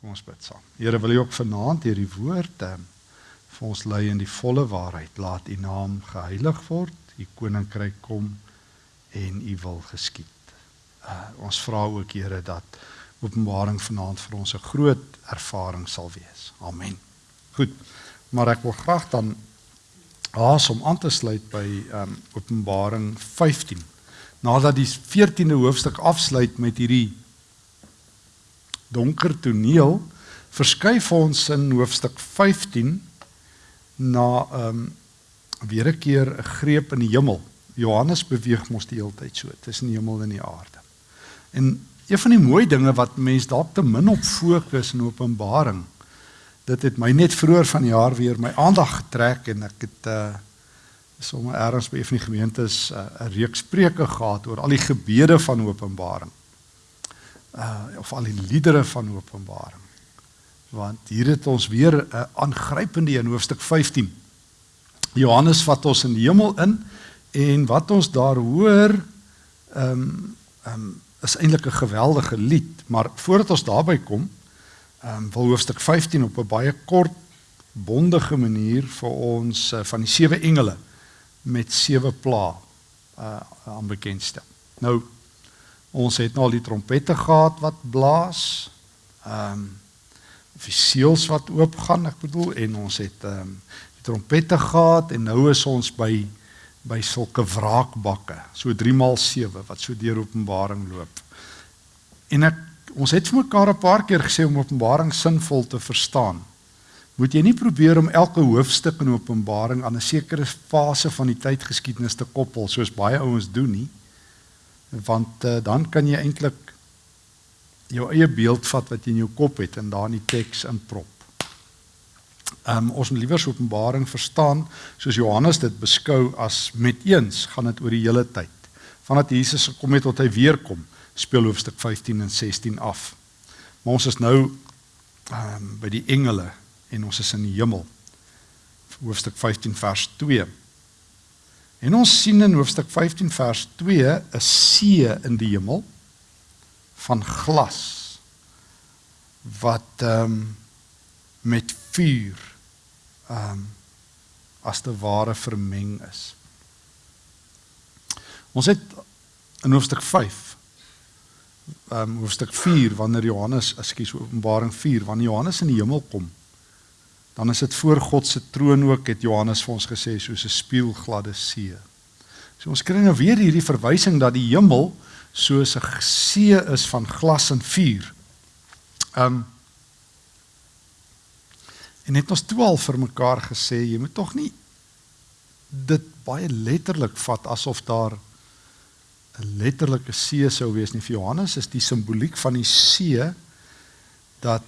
Kom ons bid saam. Here, wil U ook vanaand hierdie woord um, vir ons lei in die volle waarheid. Laat U naam geheilig word, U koninkryk kom en U wil geskied. Uh, ons vra ook Here dat Openbaring vanaand vir ons 'n groot ervaring sal wees. Amen. Goed. Maar ek wil graag dan haas om aan te sluit by um, Openbaring 15. Nadat die 14de hoofstuk afsluit met hierdie donker toneel verskuif ons in hoofstuk 15 na ehm um, weer 'n keer 'n greep in die hemel. Johannes beweeg mos die hele tyd so tussen die hemel en die aarde. En een van die mooi dinge wat mense dalk te min op fokus in Openbaring, dit het my net vroeër van die jaar weer my aandag getrek en ek het uh sommer ergens by een van die gemeentes uh, 'n reeks preke gehad oor al die gebede van Openbaring uh of al die liedere van Openbaring. Want hier het ons weer 'n uh, aangrypende in hoofstuk 15. Johannes vat ons in die hemel in en wat ons daar hoor ehm um, ehm um, is eintlik 'n geweldige lied, maar voordat ons daarby kom, ehm um, wil hoofstuk 15 op 'n baie kort bondige manier vir ons uh, van die sewe engele met sewe pla uh aan bekendstel. Nou Ons het nou al die trompette gehad wat blaas. Ehm um, of die seels wat oopgaan, ek bedoel en ons het ehm um, die trompette gehad en nou is ons by by sulke wraakbakke, so 3 maal 7 wat so deur Openbaring loop. En ek ons het vir mekaar 'n paar keer gesê om Openbaring sinvol te verstaan. Moet jy nie probeer om elke hoofstuk in Openbaring aan 'n sekere fase van die tydgeskiedenis te koppel soos baie ouens doen nie want uh, dan kan jy eintlik jou eie beeld vat wat jy in jou kop het en daar in die teks inprop. Ehm um, ons moet liewer Openbaring verstaan soos Johannes dit beskou as met eens gaan dit oor die hele tyd. Vandat Jesus gekom het tot hy weer kom, speel hoofstuk 15 en 16 af. Maar ons is nou ehm um, by die engele en ons is in die hemel. Hoofstuk 15 vers 2. En ons sien in hoofstuk 15 vers 2 'n see in die hemel van glas wat ehm um, met vuur ehm um, as te ware vermeng is. Ons het in hoofstuk 5 ehm um, hoofstuk 4 wanneer Johannes, ekskuus, Openbaring 4 wanneer Johannes in die hemel kom dan is dit voor God se troon ook het Johannes vir ons gesê soos 'n spieelgladde see. So ons kry nou weer hierdie verwysing dat die hemel soos 'n see is van glas en vuur. Um En het ons toe al vir mekaar gesê jy moet tog nie dit baie letterlik vat asof daar 'n letterlike see sou wees nie. Vir Johannes is die simboliek van die see dat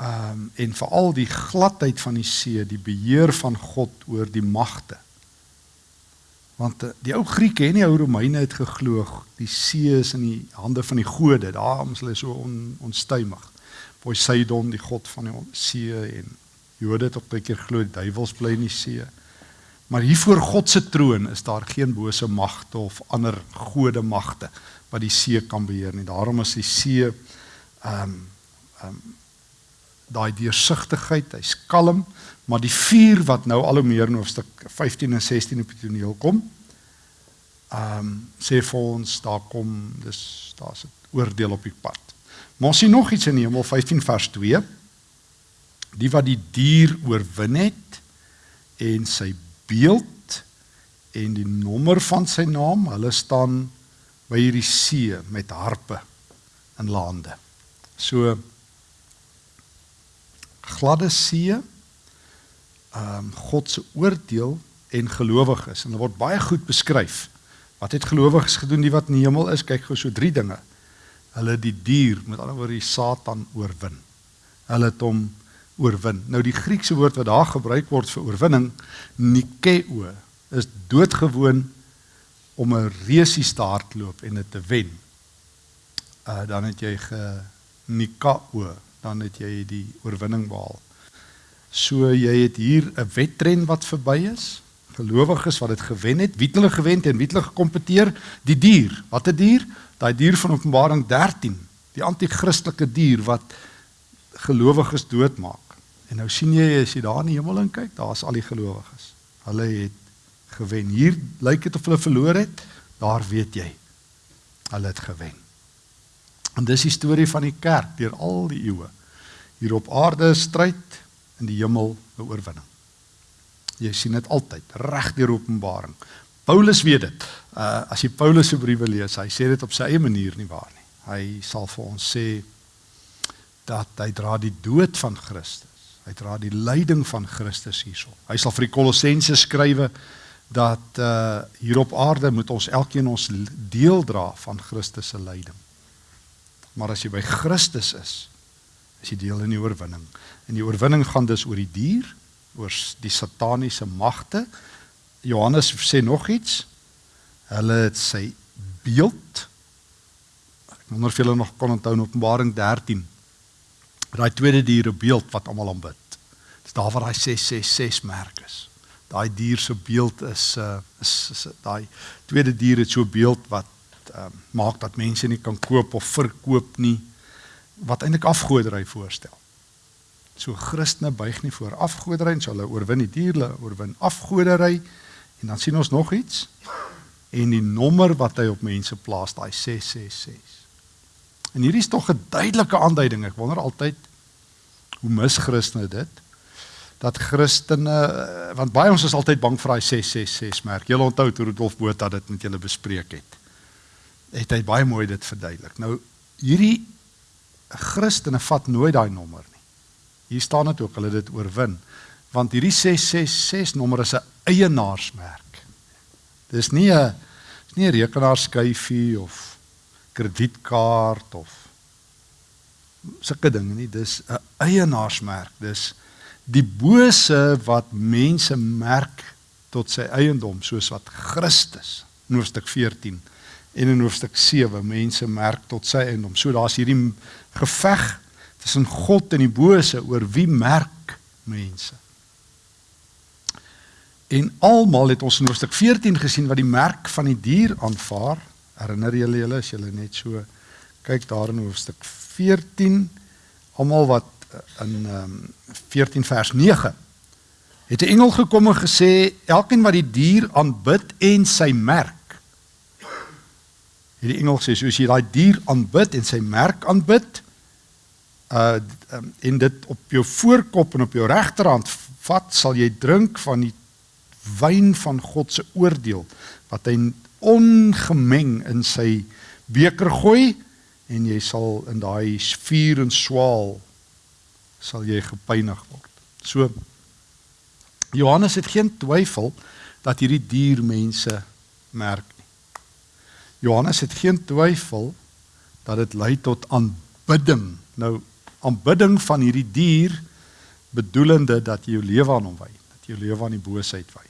um, en veral die gladheid van die see, die beheer van God oor die magte. Want eh, die ou Grieke en die ou Romeine het geglo die see is in die hande van die gode. Daarom is hulle so on, onstuimig. Poseidon, die god van die see en Jode het ook baie keer glo die duiwels bly in die see. Maar hier voor God se troon is daar geen bose magte of ander gode magte wat die see kan beheer nie. Daarom is die see ehm um, ehm um, daai deursigtigheid, hy's kalm, maar die vuur wat nou al hoe meer in hoofstuk 15 en 16 op die toneel kom, ehm um, sê vir ons daar kom dis daar's 'n oordeel op die pad. Maar ons sien nog iets in Hemel 15 vers 2. Die wat die dier oorwin het en sy beeld en die nommer van sy naam, hulle staan by hierdie see met harpe in lande. So gladde see ehm um, God se oordeel en gelowiges en dit word baie goed beskryf. Wat het gelowiges gedoen die wat in die hemel is? Kyk gou so drie dinge. Hulle die dier, met ander woorde die Satan oorwin. Hulle het hom oorwin. Nou die Griekse woord wat daar gebruik word vir oorwinning, nikeo, is doodgewoon om 'n reusie te hardloop en dit te wen. Uh dan het jy ge nikao dan het jy die oorwinning behaal. So jy het hier 'n wedren wat verby is. Gelowiges wat dit gewen het, wie het hulle gewen en wie het hulle gekompeteer? Die dier. Wat 'n dier? Daai dier van Openbaring 13, die anti-kristelike dier wat gelowiges doodmaak. En nou sien jy as jy daar in die hemel in kyk, daar's al die gelowiges. Hulle het gewen. Hier lyk dit of hulle verloor het. Daar weet jy. Hulle het gewen. En dis die storie van die kerk deur al die eeue. Hier op aarde stryd in die hemel 'n oorwinning. Jy sien dit altyd reg deur Openbaring. Paulus weet dit. Uh as jy Paulus se briewe lees, hy sê dit op sy eie manier nie waar nie. Hy sal vir ons sê dat hy dra die dood van Christus. Hy dra die lyding van Christus hierso. Hy sal vir die Kolossense skrywe dat uh hier op aarde moet ons elkeen ons deel dra van Christus se lyding. Maar as jy by Christus is, is jy deel in die oorwinning. En die oorwinning gaan dus oor die dier, oor die sataniese magte. Johannes sê nog iets. Hulle het sy beeld. Ek wonder of julle nog kon onthou in Openbaring 13. Daai tweede dier beeld wat almal aanbid. Dis daar waar daai 666 merk is daai dier se beeld is uh is, is daai tweede dier het so 'n beeld wat uh, maak dat mense nie kan koop of verkoop nie wat eintlik afgodery voorstel. So Christene buig nie voor afgodery en so hulle oorwin die diere, oorwin afgodery en dan sien ons nog iets en die nommer wat hy op mense plaas, daai 666. En hierdie is tog 'n duidelike aanduiding. Ek wonder altyd hoe mis Christene dit? dat Christene want baie ons is altyd bang vir daai 666 merk. Julle onthou toe Rudolf Botha dit met julle bespreek het. Het hy baie mooi dit verduidelik. Nou hierdie Christene vat nooit daai nommer nie. Hier staan dit ook hulle dit oorwin want hierdie 666 nommer is 'n eienaarsmerk. Dis nie 'n is nie 'n rekenaarskyfie of kredietkaart of sulke dinge nie. Dis 'n eienaarsmerk. Dis die bose wat mense merk tot sy eiendom soos wat Christus in hoofstuk 14 en in hoofstuk 7 mense merk tot sy eiendom. So daar's hierdie geveg tussen God en die bose oor wie merk mense. En almal het ons in hoofstuk 14 gesien wat die merk van die dier aanvaar. Herinner julle julle as julle net so kyk daar in hoofstuk 14 almal wat in ehm um, 14 vers 9 het 'n engel gekom en gesê elkeen wat die dier aanbid en sy merk het die engel sê soos jy daai dier aanbid en sy merk aanbid uh um, en dit op jou voorkop en op jou regterhand vat sal jy drink van die wyn van God se oordeel wat hy ongemeng in sy beker gooi en jy sal in daai vuur en swaal sal jy gepynig word. So Johannes het geen twyfel dat hierdie dier mense merk. Johannes het geen twyfel dat dit lei tot aanbidding. Nou aanbidding van hierdie dier bedoelende dat jy jou lewe aan hom wy, dat jy jou lewe aan die boosheid wy.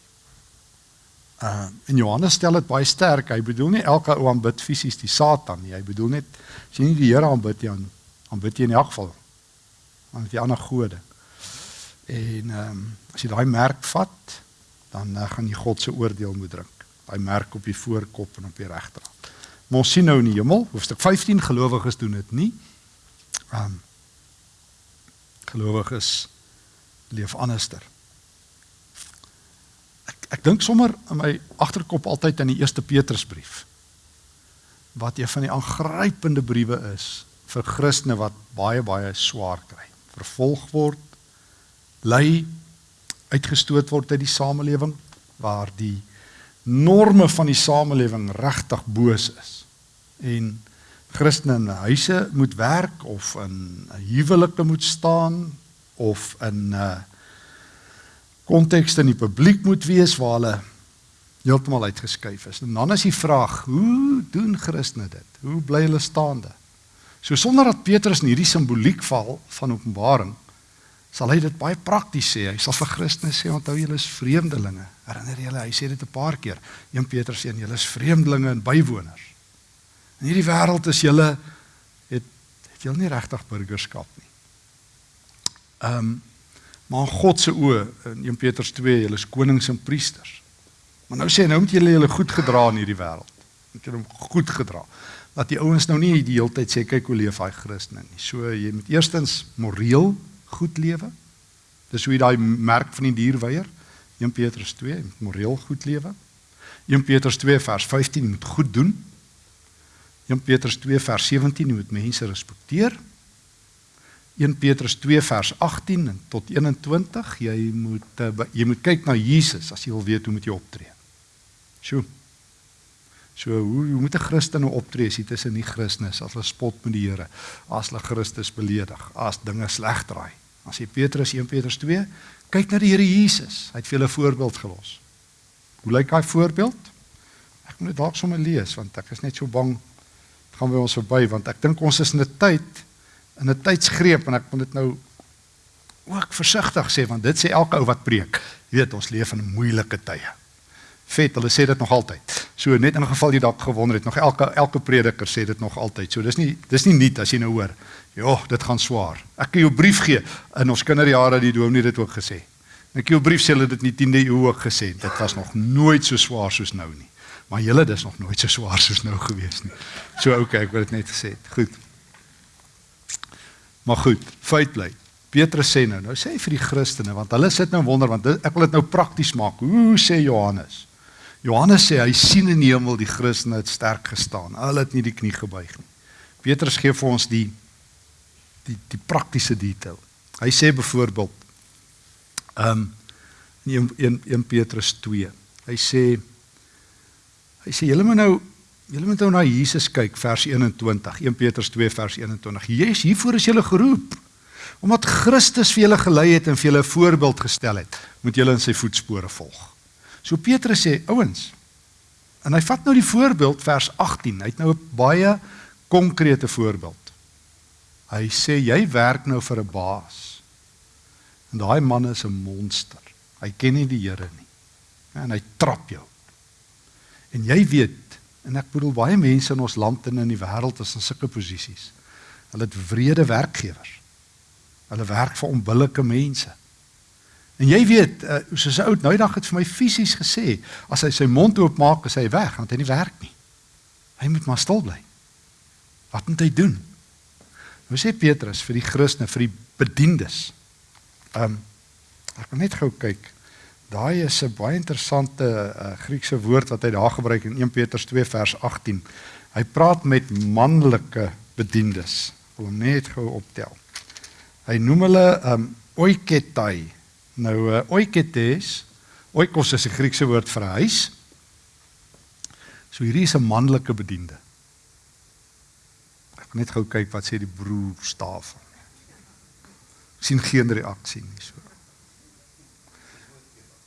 Uh en Johannes stel dit baie sterk. Hy bedoel nie elke ou aanbid fisies die Satan nie. Hy bedoel net as jy nie die Here aanbid nie, aanbid jy in elk geval aan die ander gode. En ehm um, as jy daai merk vat, dan uh, gaan jy God se oordeel moet drink. Daai merk op die voorkop en op die regterhand. Maar ons sien nou in die hemel, hoofstuk 15 gelowiges doen dit nie. Ehm um, gelowiges leef anderster. Ek ek dink sommer in my agterkop altyd aan die eerste Petrusbrief wat een van die aangrypende briewe is vir Christene wat baie baie swaar kry vervolg word, ly, uitgestoot word uit die samelewing waar die norme van die samelewing regtig boos is. En Christene in huise moet werk of in 'n huwelike moet staan of in 'n uh, konteks in die publiek moet wees waar hulle heeltemal uitgeskuif is. En dan is die vraag, hoe doen Christene dit? Hoe bly hulle staande? So sonder dat Petrus in hierdie simboliek val van Openbaring, sal hy dit baie prakties sê. Hy sal vir Christene sê onthou julle is vreemdelinge. Herinner julle, hy sê dit 'n paar keer. 1 Petrus 1, julle is vreemdelinge en bywoners. In hierdie wêreld is julle het het julle nie regtig burgerskap nie. Ehm um, maar God se oë in 1 Petrus 2, julle is konings en priesters. Maar nou sê hy nou moet julle julle goed gedra in hierdie wêreld. Moet julle hom goed gedra. dat die ouens nou nie die hele tyd sê kyk hoe leef hy Christene nie. So jy moet eerstens moreel goed lewe. Dis hoe jy daai merk van die dier weier. 1 Petrus 2 moet moreel goed lewe. 1 Petrus 2 vers 15 moet goed doen. 1 Petrus 2 vers 17 moet mense respekteer. 1 Petrus 2 vers 18 en tot 21 jy moet uh, jy moet kyk na Jesus as jy wil weet hoe moet jy optree. Sjoe. So hoe hoe moet 'n Christen nou optree as hy tussen nie Christene is as hulle spot met die Here, as hulle Christus beledig, as dinge sleg draai. As jy Petrus 1 Petrus 2 kyk na die Here Jesus, hy het vir hulle 'n voorbeeld gelos. Hoe lyk daai voorbeeld? Ek moet dit dalk sommer lees want ek is net so bang dit gaan by ons verby want ek dink ons is in 'n tyd in 'n tydsgreep en ek moet dit nou ook versigtig sê want dit sê elke ou wat preek. Jy weet ons leef in moeilike tye. Vet, hulle sê dit nog altyd. So net in geval jy dalk gewonder het, nog elke elke prediker sê dit nog altyd. So dis nie dis nie nuut as jy nou hoor. Ja, dit gaan swaar. Ek kan jou brief gee in ons kinderjare die dominee dit ook gesê. Ek jou brief sê hulle dit nie 10de eeu ook gesê. Dit was nog nooit so swaar soos nou nie. Maar julle dis nog nooit so swaar soos nou gewees nie. So okay, ek wil dit net gesê het. Goed. Maar goed, feit bly. Petrus sê nou, nou sê hy vir die Christene want hulle sit nou wonder want dit, ek wil dit nou prakties maak. Hoe sê Johannes? Johannes sê hy sien in die hemel die Christene het sterk gestaan. Hulle het nie die knie gebuig nie. Petrus gee vir ons die die die praktiese detail. Hy sê byvoorbeeld ehm um, in 1 1 Petrus 2. Hy sê hy sê julle moet nou Julle moet nou na Jesus kyk vers 21, 1 Petrus 2 vers 21. Jesus, hiervoor is julle geroep. Omdat Christus vir julle gelei het en vir julle voorbeeld gestel het, moet julle in sy voetspore volg. So Petrus sê, ouens, en hy vat nou die voorbeeld vers 18. Hy het nou 'n baie konkrete voorbeeld. Hy sê jy werk nou vir 'n baas. En daai man is 'n monster. Hy ken nie die Here nie. En hy trap jou. En jy weet En ek bedoel baie mense in ons land en in die wêreld is in sulke posisies. Hulle het wrede werkgewers. Hulle werk vir onbillike mense. En jy weet, uh, soos 'n ou nou dag het vir my fisies gesê, as hy sy mond oop maak, is hy weg, want hy nie werk nie. Hy moet maar stil bly. Wat moet hy doen? Nou sê Petrus vir die Christene, vir die bediendes. Ehm um, ek wil net gou kyk. Daai is 'n baie interessante uh, Griekse woord wat hy daar gebruik in 1 Petrus 2 vers 18. Hy praat met manlike bediendes. Wil net gou optel. Hy noem hulle um oiketai. Nou uh, oiketes, oikos is 'n Griekse woord vir huis. So hierdie is 'n manlike bediende. Ek net gou kyk wat sê die broer staaf. sien geen reaksie nie so.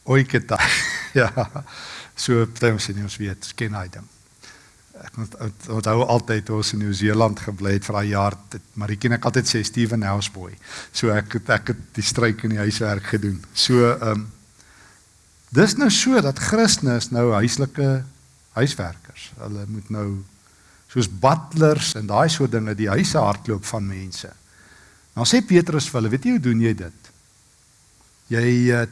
Oiketa. ja. So baie ons nie ons weet, ken hy ding. Ek onthou altyd ons in Nieu-Seeland gebly het vir daai jaar, maar ek ken ek altyd sê Steven Houseboy. So ek het ek het die stryk in die huiswerk gedoen. So ehm um, dis nou so dat Christene is nou huislike huiswerkers. Hulle moet nou soos butlers en daai soort dinge die huise hardloop van mense. Nou sê Petrus vir hulle, weet jy hoe doen jy dit? Jy uh,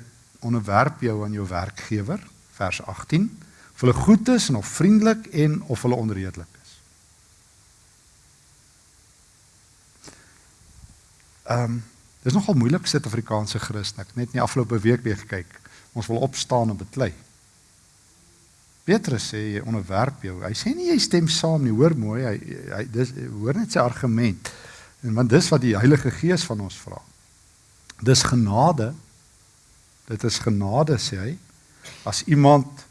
onderwerp jou aan jou werkgewer vers 18 of hulle goed is en of vriendelik en of hulle onredelik is. Ehm um, dis nogal moeilik sit Afrikaanse Christen. Ek net nie afgelope week weer gekyk. Ons wil opstaan en beklei. Petrus sê jy onderwerp jou. Hy sê nie jy stem saam nie. Hoor mooi, hy hy dis hoor net sy argument. En want dis wat die Heilige Gees van ons vra. Dis genade Dit is genade sê hy as iemand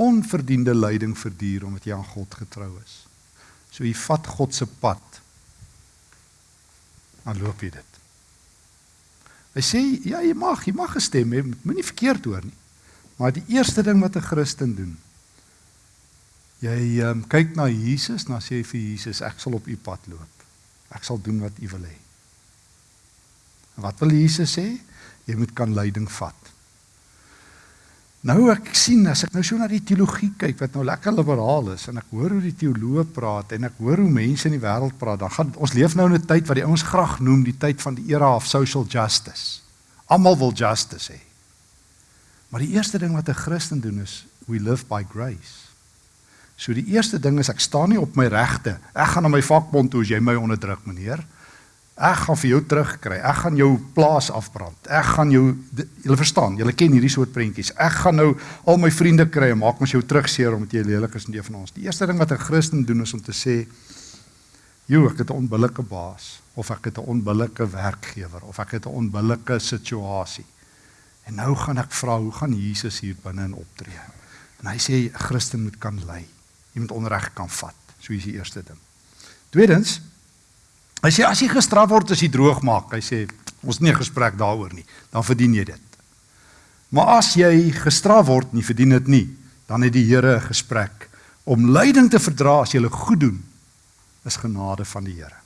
onverdiende lyding verduur omdat jy aan God getrou is. So jy vat God se pad. Dan loop jy dit. Hy sê ja, jy mag, jy mag gestem hê, moenie verkeerd hoor nie. Maar die eerste ding wat 'n Christen doen, jy um, kyk na Jesus, dan sê jy vir Jesus, ek sal op u pad loop. Ek sal doen wat u wil hê. En wat wil Jesus sê? jy moet kan leiding vat. Nou ek sien as ek nou so na die teologie kyk wat nou lekker liberaal is en ek hoor hoe die teoloë praat en ek hoor hoe mense in die wêreld praat, dan gaan ons leef nou in 'n tyd wat die ouens graag noem die tyd van die era of social justice. Almal wil justice hê. Maar die eerste ding wat 'n Christen doen is we live by grace. So die eerste ding is ek staan nie op my regte. Ek gaan na my vakbond toe as jy my onderdruk, meneer. Ek gaan vir jou terugkry. Ek gaan jou plaas afbrand. Ek gaan jou julle verstaan, julle ken hierdie soort prentjies. Ek gaan nou al my vriende kry en maak mos jou terugseer omdat jy lelik is in een van ons. Die eerste ding wat 'n Christen doen is om te sê, "Jo, ek het 'n onbillike baas of ek het 'n onbillike werkgewer of ek het 'n onbillike situasie." En nou gaan ek vra, hoe gaan Jesus hier binne in optree? En hy sê 'n Christen moet kan lei. Jy moet onreg kan vat. So is die eerste ding. Tweedens, hy sê as jy gestraf word as jy droog maak, hy sê ons nie gesprek daaroor nie, dan verdien jy dit. Maar as jy gestraf word, nie verdien dit nie, dan het die Here 'n gesprek om lyding te verdra as jy goed doen is genade van die Here.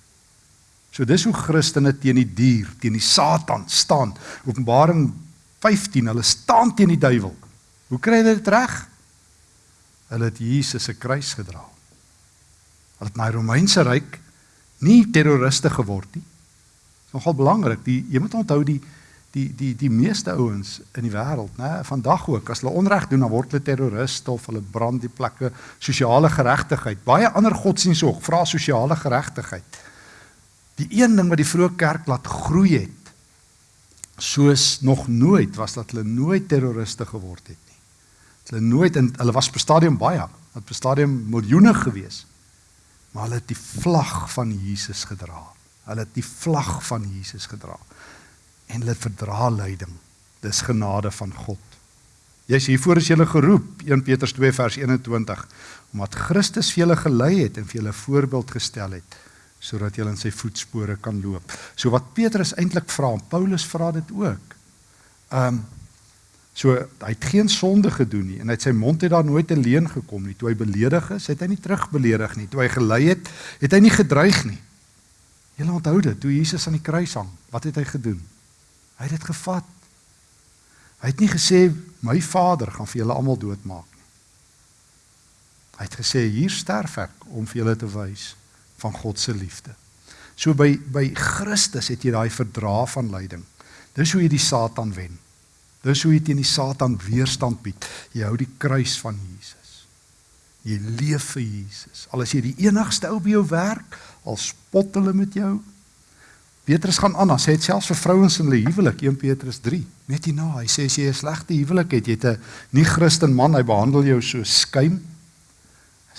So dis hoe Christene teen die dier, teen die Satan staan. Openbaring 15, hulle staan teen die duiwel. Hoe kry hulle dit reg? Hulle het Jesus se kruis gedra. Hulle het na die Romeinse ryk nie terroriste geword nie. Nogal belangrik. Die jy moet onthou die die die die meeste ouens in die wêreld, né, vandag ook as hulle onreg doen, dan word hulle terroriste of hulle brand die plekke, sosiale geregtigheid. Baie ander godsdienste ook vra sosiale geregtigheid. Die een ding wat die vroeë kerk laat groei het soos nog nooit was dat hulle nooit terroriste geword het nie. Hulle nooit in hulle was op stadium baie, op stadium miljoene gewees. Maar hulle het die vlag van Jesus gedra. Hulle het die vlag van Jesus gedra. En hulle verdra lyding. Dis genade van God. Jy's hiervoor is jy geroep, 1 Petrus 2 vers 21, omdat Christus vir julle gelei het en vir julle voorbeeld gestel het sodat jy in sy voetspore kan loop. So wat Petrus eintlik vra, en Paulus vra dit ook. Ehm um, so hy het geen sonde gedoen nie en uit sy mond het daar nooit 'n leuen gekom nie. Toe hy beledig is, het hy nie terugbeledig nie. Toe hy gelei het, het hy nie gedreig nie. Jy onthou dit, toe Jesus aan die kruis hang, wat het hy gedoen? Hy het dit gevat. Hy het nie gesê my Vader gaan vir julle almal doodmaak nie. Hy het gesê hier sterf ek om vir julle te wys van God se liefde. So by by Christus het jy daai verdra van lyding. Dis hoe jy die Satan wen. Dis hoe jy teen die Satan weerstand bied. Jy hou die kruis van Jesus. Jy leef vir Jesus. Al is jy die enigste ou by jou werk, al spot hulle met jou. Petrus gaan aan, hy sê dit selfs vir vrouens in hulle huwelik, 1 Petrus 3. Net hierna, hy sê as jy 'n slegte huwelik het, jy het 'n nie Christen man, hy behandel jou so skuim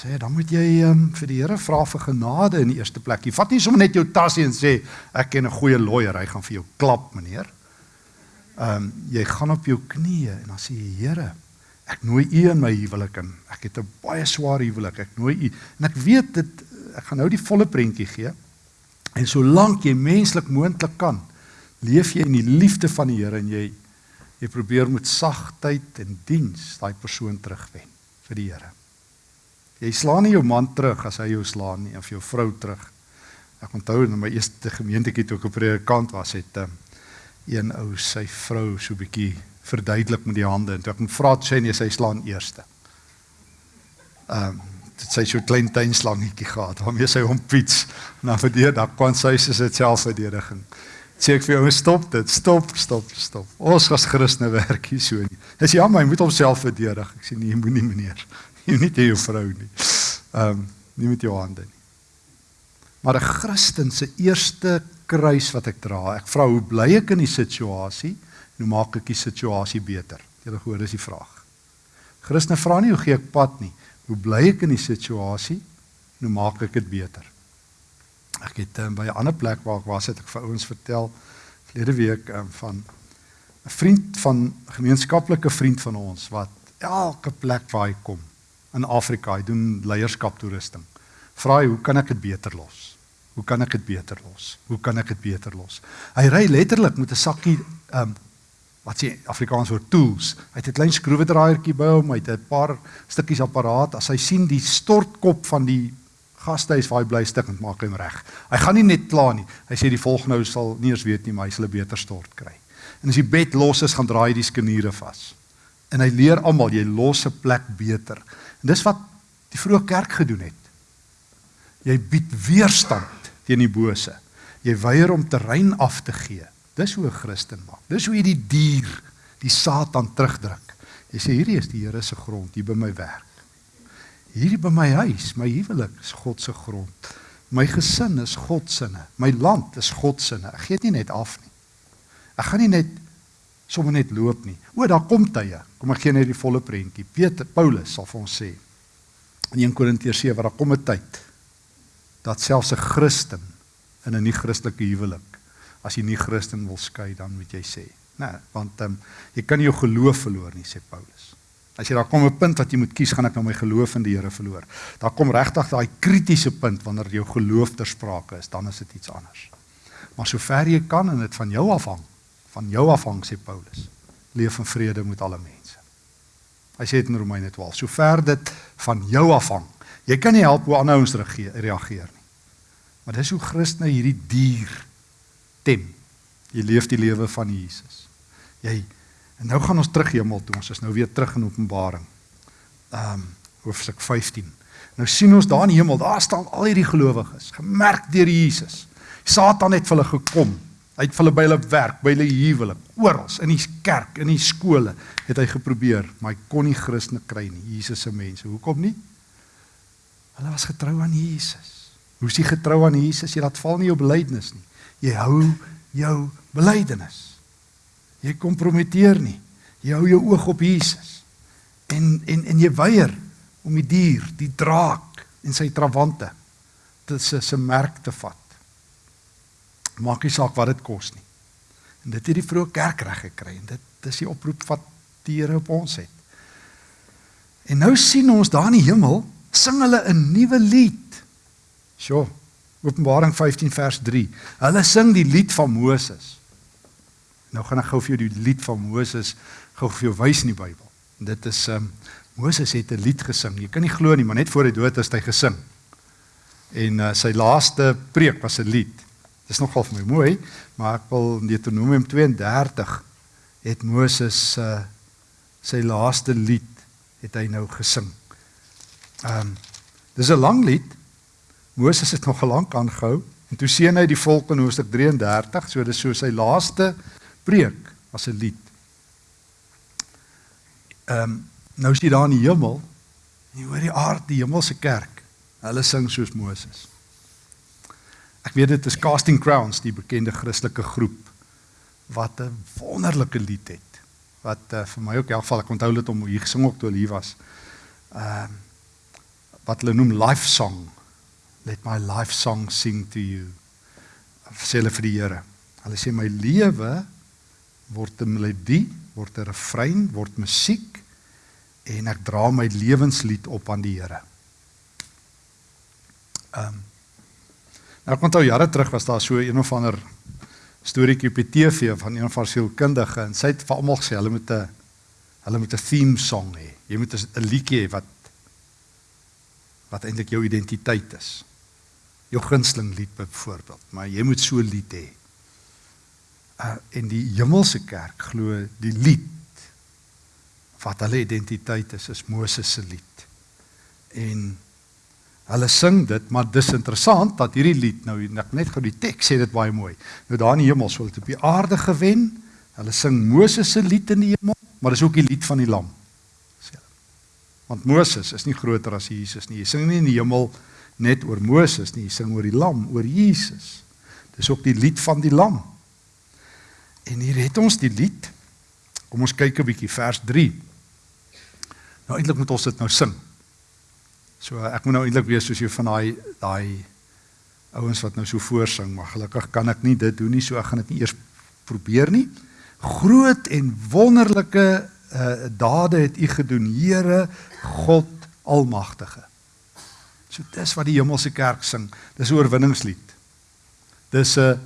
sê dan moet jy um, vir die Here vra vir genade in die eerste plek. Jy vat nie sommer net jou tasie en sê ek ken 'n goeie lawyer, hy gaan vir jou klap, meneer. Ehm um, jy gaan op jou knieë en dan sê jy Here, ek nooi U in my huwelik in. Ek het 'n baie swaar huwelik. Ek nooi U en ek weet dit ek gaan nou die volle prentjie gee. En solank jy menslik moontlik kan, leef jy in die liefde van die Here en jy jy probeer met sagtheid en diens daai persoon terugwen vir die Here. Jy slaan nie jou man terug as hy jou slaan nie of jou vrou terug. Ek onthou in my eerste gemeentetjie toe ek 'n predikant was, het um, een ou sy vrou so bietjie verduidelik met die hande en toe ek hom vra toe sê nee, sy slaan eerste. Ehm um, dit sy so 'n klein tuinslangetjie gehad waarmee sy hom fiets na verdedig, dan kon sy se dit selfverdediging. Sê ek vir jou stop dit, stop, stop, stop. Ons as Christene werk hier so nie. Dis jammer, hy moet homself verdedig. Ek sê nee, moenie meneer. jy nie te jou vrou nie. Ehm um, nie met jou hande nie. Maar 'n Christen se eerste kruis wat ek dra, ek vra hoe bly ek in die situasie en hoe maak ek die situasie beter? Julle hoor dis die vraag. Christene vra nie hoe gee ek pad nie. Hoe bly ek in die situasie en hoe maak ek dit beter? Ek het um, by 'n ander plek waar ek was het ek vir ouens vertel verlede week um, van 'n vriend van gemeenskaplike vriend van ons wat elke plek waar hy kom in Afrika, hy doen leierskap toerusting. Vra hy, hoe kan ek dit beter los? Hoe kan ek dit beter los? Hoe kan ek dit beter los? Hy ry letterlik met 'n sakkie ehm um, wat sê Afrikaans vir tools. Hy het 'n klein skroewedraaiertjie by hom, hy het 'n paar stukkies apparaat. As hy sien die stortkop van die gastehuis waar hy bly stuk en maak hom reg. Hy gaan nie net klaar nie. Hy sê die volgende nou sal nie eens weet nie, maar hy sal 'n beter stort kry. En as die bed los is, gaan draai die skeniere vas. En hy leer almal jy los 'n plek beter. En dis wat die vroeë kerk gedoen het. Jy bied weerstand teen die bose. Jy weier om terrein af te gee. Dis hoe 'n Christen maak. Dis hoe jy die dier, die Satan terugdruk. Jy sê hierdie is die Here se grond, hier by my werk. hierdie by my huis, my huwelik is God se grond. My gesin is God se. My land is God se. Ek gee dit nie net af nie. Ek gaan nie net sommer net loop nie. O, daar kom tye. Kom ek gee net die volle prentjie. Peter Paulus sal vir ons sê in 1 Korintiërs 7 waar daar kom 'n tyd dat selfs 'n Christen in 'n nie-Christelike huwelik as jy nie Christen wil skei dan moet jy sê, né, nee, want ehm um, jy kan nie jou geloof verloor nie, sê Paulus. As jy daar kom 'n punt wat jy moet kies, gaan ek nou my geloof in die Here verloor. Daar kom regtig daai kritiese punt wanneer jou geloof ter sprake is, dan is dit iets anders. Maar sover jy kan en dit van jou afhang, van jou afhang sê Paulus, leef in vrede met alle mense. Hy sê dit in Romeine 12, sover dit van jou afhang. Jy kan nie help hoe ander ouens reageer nie. Maar dis hoe Christene hierdie dier tem. Jy leef die lewe van Jesus. Jy en nou gaan ons terug hemel toe. Ons is nou weer terug in Openbaring. Ehm um, hoofstuk 15. Nou sien ons daar in die hemel, daar staan al hierdie gelowiges, gemerk deur Jesus. Satan het vir hulle gekom. Hy het vir hulle by hulle werk, by hulle huwelik, oral in die kerk, in die skole het hy geprobeer, maar hy kon nie Christene kry nie. Jesus se mense. Hoekom nie? Hulle was getrou aan Jesus. Hoe is jy getrou aan Jesus? Jy laat val nie jou belydenis nie. Jy hou jou belydenis. Jy kompromiteer nie. Jy hou jou oog op Jesus. En en en jy weier om die dier, die draak en sy trawante dit se se merk te vat. Maak nie saak wat dit kos nie. En dit het die vroeë kerk reg gekry en dit dis die oproep wat die Here op ons het. En nou sien ons daar in die hemel sing hulle 'n nuwe lied. Sjoe. Openbaring 15 vers 3. Hulle sing die lied van Moses. Nou gaan ek gou vir jou die lied van Moses gou vir jou wys in die Bybel. Dit is um Moses het 'n lied gesing. Jy kan nie glo nie, maar net voor hy dood is, hy gesing. En uh, sy laaste preek was 'n lied. Dis nogal vir my mooi, maar ek wil in Deuteronomium 32 het Moses uh, sy laaste lied het hy nou gesing. Um dis 'n lang lied. Moses het nog gelank aangehou en toe sien hy die volk in Hoofstuk 33, so dis so sy laaste preek as 'n lied. Ehm um, nou is hy daar in die hemel jy hoor die aard die hemelse kerk. Hulle sing soos Moses. Ek weet dit is Casting Crowns, die bekende Christelike groep wat 'n wonderlike lied het. Wat uh, vir my ook in elk geval ek onthou dit om hier gesing ook toe hulle hier was. Ehm uh, wat hulle noem life song let my life song sing to you. Sê hulle vir die Here. Hulle sê my lewe word 'n melodie, word 'n refrein, word musiek en ek dra my lewenslied op aan die Here. Ehm um, Nou kon toe jare terug was daar so een of ander storieetjie op die TV van een van sielkundige en sy het vir almal gesê hulle moet 'n hulle moet 'n theme song hê. Jy moet 'n liedjie hê wat wat eintlik jou identiteit is jou gunsteling lied byvoorbeeld, maar jy moet so 'n lied hê. Uh en die hemelse kerk glo die lied wat hulle identiteit is, is Moses se lied. En hulle sing dit, maar dis interessant dat hierdie lied nou ek net gou die teks sê dit baie mooi. Nou daar in die hemel sou dit op die aarde gewen. Hulle sing Moses se lied in die hemel, maar dis ook die lied van die lam. Want Moses is nie groter as Jesus nie. Jy sing nie in die hemel net oor Moses nie, hy sing oor die lam, oor Jesus. Dis ook die lied van die lam. En hier het ons die lied. Kom ons kyk 'n bietjie vers 3. Nou eintlik moet ons dit nou sing. So ek moet nou eintlik wees soos jy van daai daai ouens wat nou so voorsing, maar gelukkig kan ek nie dit doen nie, so ek gaan dit nie eers probeer nie. Groot en wonderlike uh, dade het U gedoen, Here God Almagtige. So dis wat die hemelse kerk sing. Dis 'n oorwinningslied. Dis 'n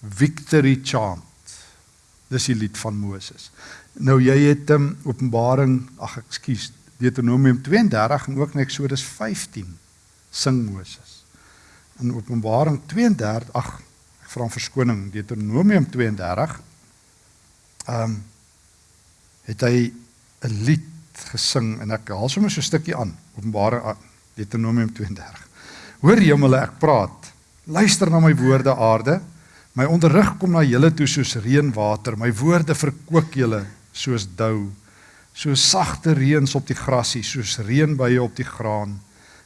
victory chant. Dis die lied van Moses. Nou jy het um, Openbaring, ag ekskuus, Deuteronomium 32 en ook in Eksodus 15 sing Moses. In Openbaring 32, ag ek vra om verskoning, Deuteronomium 32 ehm um, het hy 'n lied gesing en ek haal sommer so 'n stukkie aan. Openbaring Deuteronomium 32. Hoor hemele, ek praat. Luister na my woorde aarde. My onderrig kom na julle toe soos reënwater. My woorde verkoop julle soos dou. So sagte reëns op die grassie, soos reënbuie op die graan.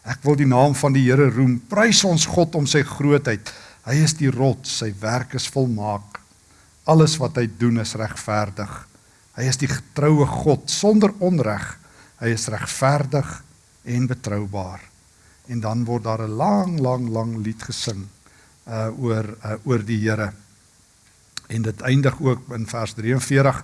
Ek wil die naam van die Here roem. Prys ons God om sy grootheid. Hy is die rots, sy werk is volmaak. Alles wat hy doen is regverdig. Hy is die getroue God sonder onreg. Hy is regverdig en betroubaar. En dan word daar 'n lang lang lang lied gesing uh oor uh, oor die Here. En dit eindig ook in vers 43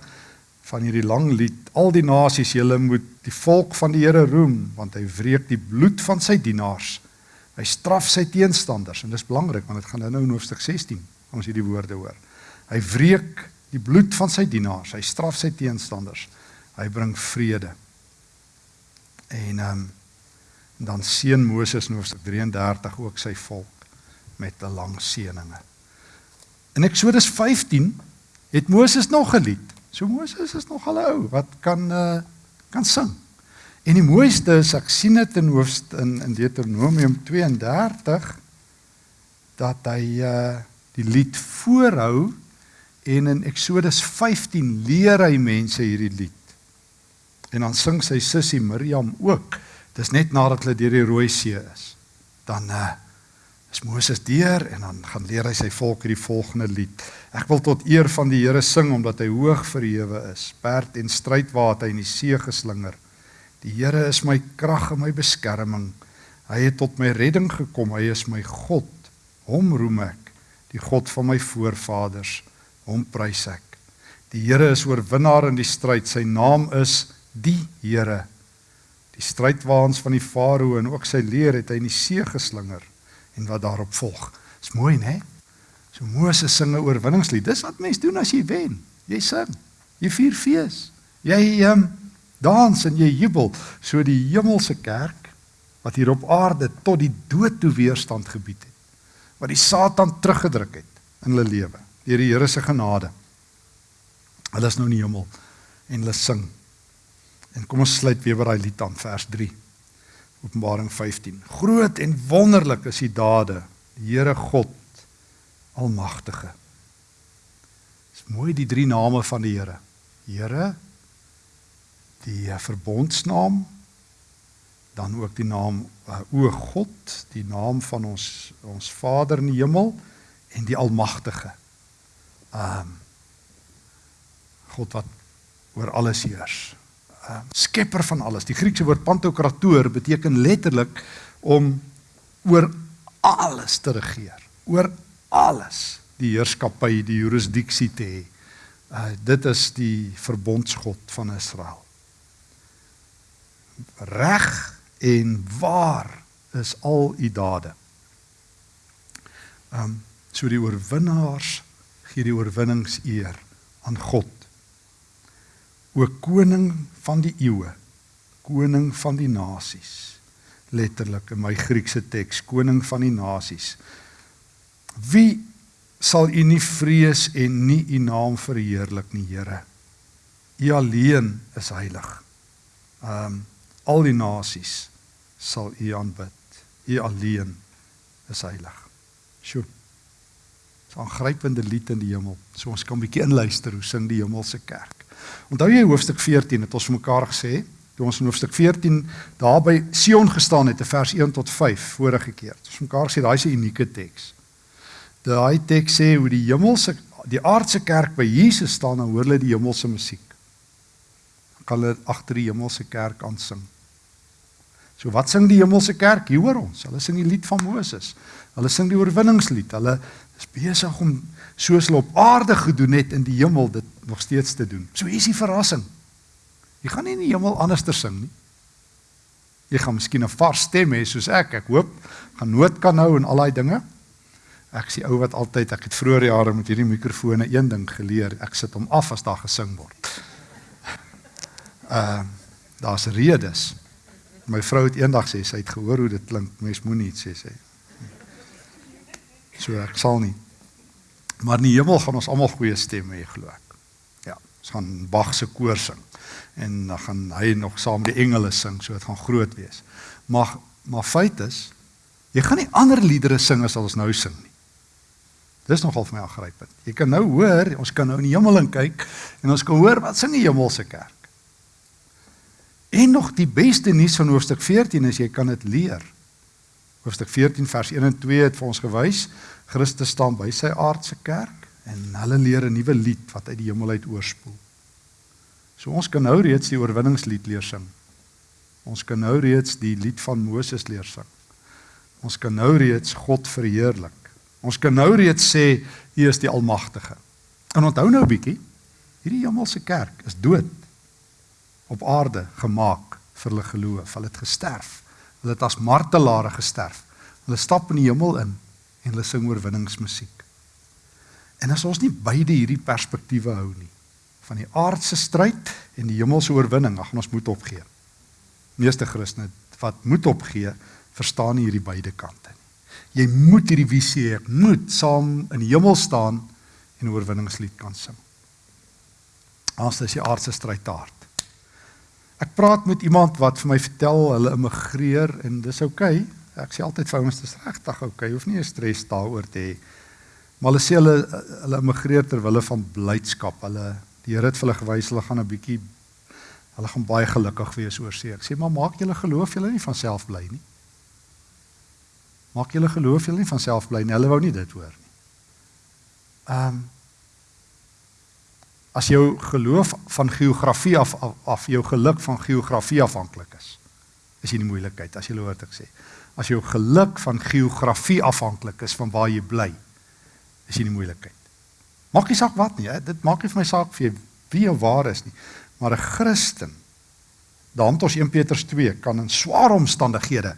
van hierdie lang lied. Al die nasies, julle moet die volk van die Here roem, want hy wreek die bloed van sy dienaars. Hy straf sy teenstanders en dis belangrik want dit gaan nou in hoofstuk 16 ons hierdie woorde hoor. Hy wreek die bloed van sy dienaars. Hy straf sy teenstanders. Hy bring vrede. En ehm um, dan seën Moses in hoofstuk 33 ook sy volk met 'n lang seëninge. In Eksodus 15 het Moses nog 'n lied. So Moses is nog al ou wat kan uh, kan sing. En die mooiste is ek sien dit in hoofst in in Deuteronomium 32 dat hy uh die lied voorhou en in Eksodus 15 leer hy mense hierdie lied. En dan sing sy sussie Miriam ook. Dis net nadat hulle deur die Rooi See is. Dan uh is Moses deur en dan gaan leer hy sy volk hierdie volgende lied. Ek wil tot eer van die Here sing omdat hy hoog verhewe is. Perd en strydwater in die see geslinger. Die Here is my krag en my beskerming. Hy het tot my redding gekom. Hy is my God. Hom roem ek, die God van my voorvaders. Hom prys ek. Die Here is oorwinnaar in die stryd. Sy naam is die Here. Die strydwaans van die Farao en ook sy leer het hy in die see geslinger en wat daarop volg. Dis mooi, né? So Moses sing 'n oorwinningslied. Dis wat mense doen as jy wen. Jy sing. Jy vier fees. Jy ehm um, dans en jy jubel. So die hemelse kerk wat hier op aarde tot die dood toe weerstand gebied het. Wat die Satan teruggedruk het in hulle lewe deur die Here se genade. Hulle is nou in die hemel en hulle sing. En kom ons sluit weer by daai lied aan vers 3. Openbaring 15. Groot en wonderlik is die dade, die Here God Almagtige. Dis mooi die drie name van die Here. Here die verbondsnaam dan ook die naam uh, o God, die naam van ons ons Vader in die hemel en die Almagtige. Ehm um, God wat oor alles heers uh, skepper van alles. Die Griekse woord pantokrator beteken letterlik om oor alles te regeer. Oor alles die heerskappy, die jurisdiksie te hê. Uh, dit is die verbondsgod van Israel. Reg en waar is al u dade. Ehm um, so die oorwinnaars gee die oorwinnings eer aan God. O koning van die eeue koning van die nasies letterlik in my Griekse teks koning van die nasies wie sal u nie vrees en nie u naam verheerlik nie Here? U alleen is heilig. Um al die nasies sal u aanbid. U alleen is heilig. Sjoe 'n aangrypende lied in die hemel so ons kan 'n bietjie inluister hoe sing die hemelse kerk Onthou jy hoofstuk 14 het ons vir mekaar gesê, toe ons in hoofstuk 14 daar by Sion gestaan het, vers 1 tot 5 vorige keer. Ons mekaar sê daai is 'n unieke teks. Daai teks sê hoe die hemelse die aardse kerk by Jesus staan en hoor hulle die hemelse musiek. Kan hulle agter die hemelse kerk aansing. So wat sing die hemelse kerk? Hier hoor ons. Hulle sing die lied van Moses. Hulle sing die oorwinningslied. Hulle is besig om soos hulle op aarde gedoen het in die hemel dit nog steeds te doen. So hier is die verrassing. Jy gaan nie in die hemel anders ter sing nie. Jy gaan miskien 'n vars stem hê soos ek. Ek hoop gaan noot kan hou en al daai dinge. Ek sien ou wat altyd ek het vroeër jare met hierdie mikrofone een ding geleer. Ek sit hom af as daar gesing word. Uh daar's redes. My vrou het eendag sê sy het gehoor hoe dit klink. Mens moenie iets sê sê. So ek sal nie. Maar in die hemel gaan ons almal goeie stemme hê, glo ek. Ja, ons gaan Bach se koor sing en dan gaan hy nog saam met die engele sing, so dit gaan groot wees. Maar maar feit is, jy gaan nie ander liedere sing as ons nou sing nie. Dis nogal vir my aangrypend. Jy kan nou hoor, ons kan nou in die hemel in kyk en ons kan hoor wat sing die hemelse kerk. En nog die beste nuus van hoofstuk 14 is jy kan dit leer. Hoofstuk 14 vers 1 en 2 het vir ons gewys Christus staan by sy aardse kerk en hulle leer 'n nuwe lied wat uit die hemel uit oorspoel. So ons kan nou reeds die oorwinningslied leer sing. Ons kan nou reeds die lied van Moses leer sing. Ons kan nou reeds God verheerlik. Ons kan nou reeds sê U is die Almagtige. En onthou nou bietjie, hierdie hemelse kerk is dood op aarde gemaak vir hulle geloof. Hulle het gesterf. Hulle het as martelare gesterf. Hulle stap in die hemel in en hulle sing oorwinningsmusiek. En as ons nie beide hierdie perspektiewe hou nie, van die aardse stryd en die hemelse oorwinning, ag ons moet opgee. Meeste Christene wat moet opgee, verstaan nie hierdie beide kante nie. Jy moet hierdie visie hê, moet saam in die hemel staan en oorwinningslied kan sing. Dit is die aardse stryd te hard. Ek praat met iemand wat vir my vertel hulle immigreer en dis oukei. Okay. Ek sê altyd vir ouens dis regtig oukei. Okay. Hoef nie 'n stres daaroor te hê. Maar hulle sê hulle hulle immigreer ter wille van blydskap. Hulle die Here het vir hulle gewys hulle gaan 'n bietjie hulle gaan baie gelukkig wees oor see. Ek sê maar maak julle geloof julle nie van self bly nie. Maak julle geloof julle nie van self bly nie. Hulle wou nie dit hoor nie. Ehm um, as jou geloof van geografie af, af af jou geluk van geografie afhanklik is. Is jy in die moeilikheid as jy hoor wat ek sê. As jou geluk van geografie afhanklik is van waar jy bly, is jy in die moeilikheid. Maak nie saak wat nie, hè? dit maak nie vir my saak vir wie jy waar is nie, maar 'n Christen daarom tot 1 Petrus 2 kan in swaar omstandighede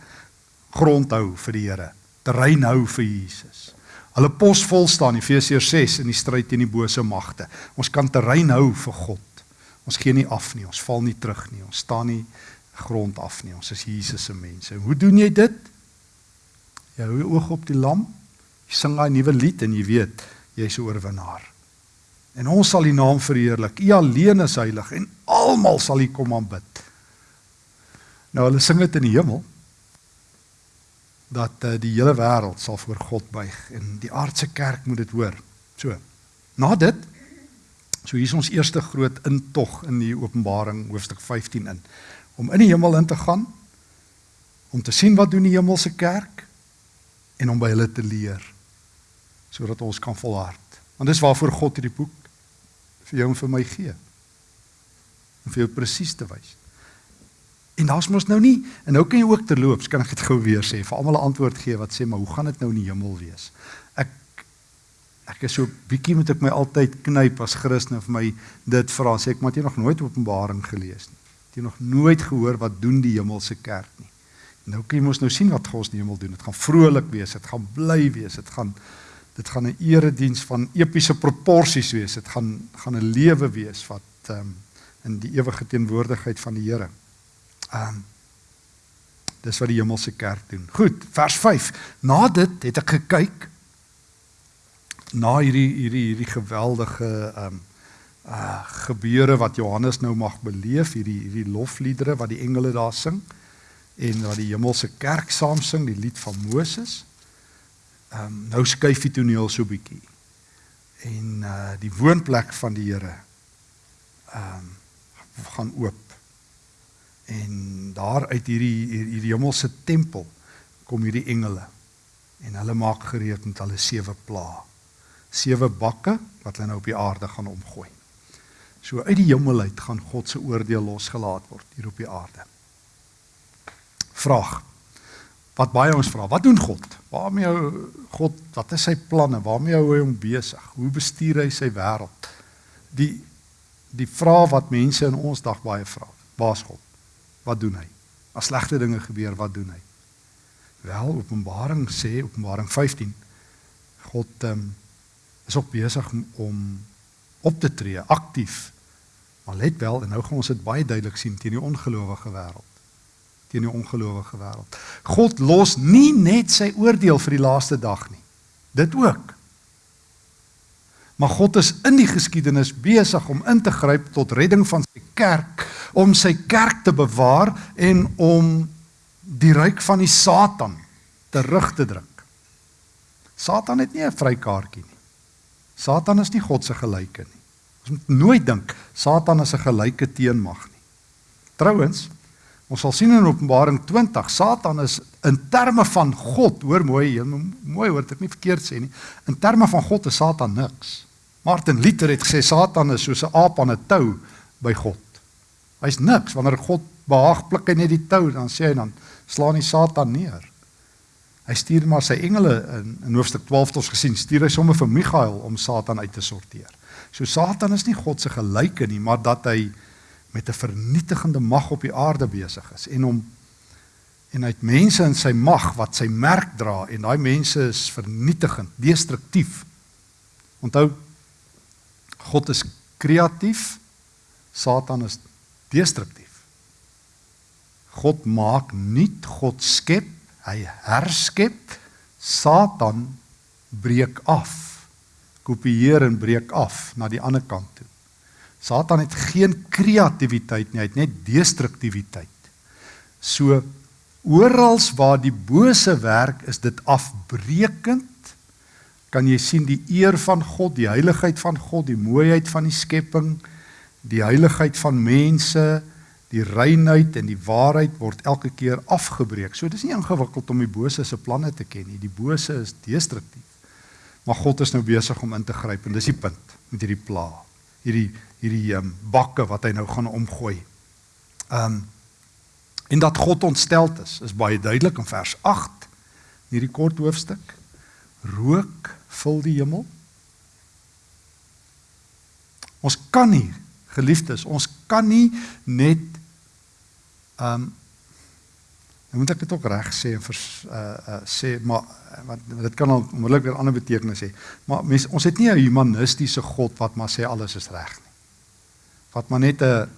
grond hou vir die Here, terrein hou vir Jesus. Hulle pos vol staan Efesiërs 6 in die stryd teen die bose magte. Ons kan terrein hou vir God. Ons gee nie af nie, ons val nie terug nie. Ons staan nie grond af nie. Ons is Jesus se mense. Hoe doen jy dit? Jy hou jou oog op die lam. Jy sing daai nuwe lied en jy weet jy's 'n oorwinnaar. En ons sal U naam verheerlik. U alleen is heilig en almal sal U kom aanbid. Nou hulle sing dit in die hemel dat uh, die hele wêreld sal voor God buig en die aardse kerk moet dit hoor. So. Na dit so hier is ons eerste groot intog in die Openbaring hoofstuk 15 in om in die hemel in te gaan om te sien wat doen die hemelse kerk en om by hulle te leer sodat ons kan volhard. Want dis waarvoor God hierdie boek vir jou en vir my gee. Om vir jou presies te wys. En daar's mos nou nie en nou kan jy ook terloops kan ek dit gou weer sê vir almal 'n antwoord gee wat sê maar hoe gaan dit nou in die hemel wees? Ek ek is so bietjie moet ek my altyd knyp as Christen vir my dit vra sê ek maar jy nog nooit Openbaring gelees nie. Jy nog nooit gehoor wat doen die hemelse kerk nie. Nou kan jy mos nou sien wat God die hemel doen. Dit gaan vrolik wees, dit gaan bly wees, dit gaan dit gaan 'n erediens van epiese proporsies wees. Dit gaan gaan 'n lewe wees wat ehm um, in die ewige teenwoordigheid van die Here. Ehm um, dis wat die hemelse kerk doen. Goed, vers 5. Na dit het ek gekyk na hierdie hierdie hierdie geweldige ehm um, uh gebeure wat Johannes nou mag beleef, hierdie hierdie lofliedere wat die engele daar sing en wat die hemelse kerk saam sing, die lied van Moses. Ehm um, nou skuif die toneel so bietjie. En uh die woonplek van die Here ehm um, gaan oop En daar uit hierdie hierdie hemelse tempel kom hierdie engele en hulle maak gereed met hulle sewe pla. Sewe bakke wat hulle nou op die aarde gaan omgooi. So uit die hemel uit gaan God se oordeel losgelaat word hier op die aarde. Vraag. Wat baie ons vra, wat doen God? Waarmee hou God, wat is sy planne? Waarmee hou hy hom besig? Hoe bestuur hy sy wêreld? Die die vraag wat mense in ons dag baie vra. Waar's God? Wat doen hy? As slegte dinge gebeur, wat doen hy? Wel, Openbaring sê, Openbaring 15, God um, is ook besig om op te tree, aktief. Maar let wel, en nou gaan ons dit baie duidelik sien teen die ongelowige wêreld. Teen die ongelowige wêreld. God los nie net sy oordeel vir die laaste dag nie. Dit ook. Maar God is in die geskiedenis besig om in te gryp tot redding van sy kerk, om sy kerk te bewaar en om die ryk van die Satan terug te druk. Satan het nie 'n vrykaartjie nie. Satan is nie God se gelyke nie. Ons moet nooit dink Satan is 'n gelyke teenmag nie. Trouwens, ons sal sien in Openbaring 20, Satan is in terme van God, hoor mooi, mooi hoor dit nie verkeerd sê nie. In terme van God is Satan niks. Martin Luther het gesê Satan is soos 'n aap aan 'n tou by God. Hy's niks wanneer God behaag pluk hy net die tou dan sê hy dan slaan hy Satan neer. Hy stuur maar sy engele in in hoofstuk 12 het ons gesien, stuur hy sommer vir Michael om Satan uit te sorteer. So Satan is nie God se gelyke nie, maar dat hy met 'n vernietigende mag op die aarde besig is en hom en hy het mense in sy mag wat sy merk dra en daai mense is vernietigend, destruktief. Onthou God is kreatief, Satan is destruktief. God maak nuut, God skep, hy herskep, Satan breek af kopieer en breek af na die ander kant toe. Satan het geen kreatiwiteit nie, hy het net destruktiwiteit. So oral waar die bose werk, is dit afbreekend. Kan jy sien die eer van God, die heiligheid van God, die mooiheid van die skepping, die heiligheid van mense, die reinheid en die waarheid word elke keer afgebreek. So dis nie ingewikkeld om die bose se planne te ken nie. Die bose is destruktief. Maar God is nou besig om in te gryp en dis die punt met hierdie pla. Hierdie hierdie um, bakke wat hy nou gaan omgooi. Um en dat God ontsteld is, is baie duidelik in vers 8 in hierdie kort hoofstuk. Rook vul die hemel. Ons kan nie, geliefdes, ons kan nie net um Nou moet ek dit ook reg sê en vers uh uh sê maar want dit kan al onmiddellik weer ander betekenis hê. Maar mens ons het nie 'n humanistiese God wat maar sê alles is reg nie. Wat maar net 'n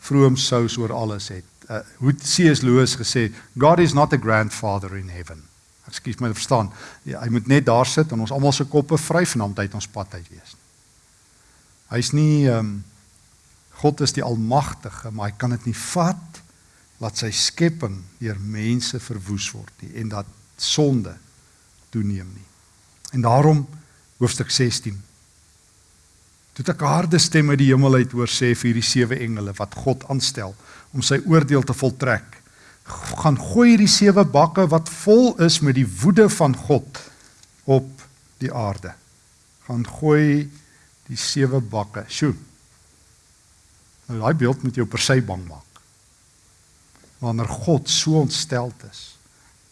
vroom sous oor alles het. Uh hoe C.S. Lewis gesê, God is not a grandfather in heaven. Ekskuus my verstaan. Ja, hy moet net daar sit en ons almal se koppe en hom uit ons pad uit wees. Hy's nie ehm um, God is die almagtige, maar hy kan dit nie vat laat sy skepping deur mense verwoes word nie en dat sonde toeneem nie. En daarom hoofstuk 16. Toe 'n harde stem uit die hemel uit hoor sê vir hierdie sewe engele wat God aanstel om sy oordeel te voltrek. Gaan gooi hierdie sewe bakke wat vol is met die woede van God op die aarde. Gaan gooi die sewe bakke. Sjoe. Nou daai beeld moet jou per se bang maak wanneer God so ontstel is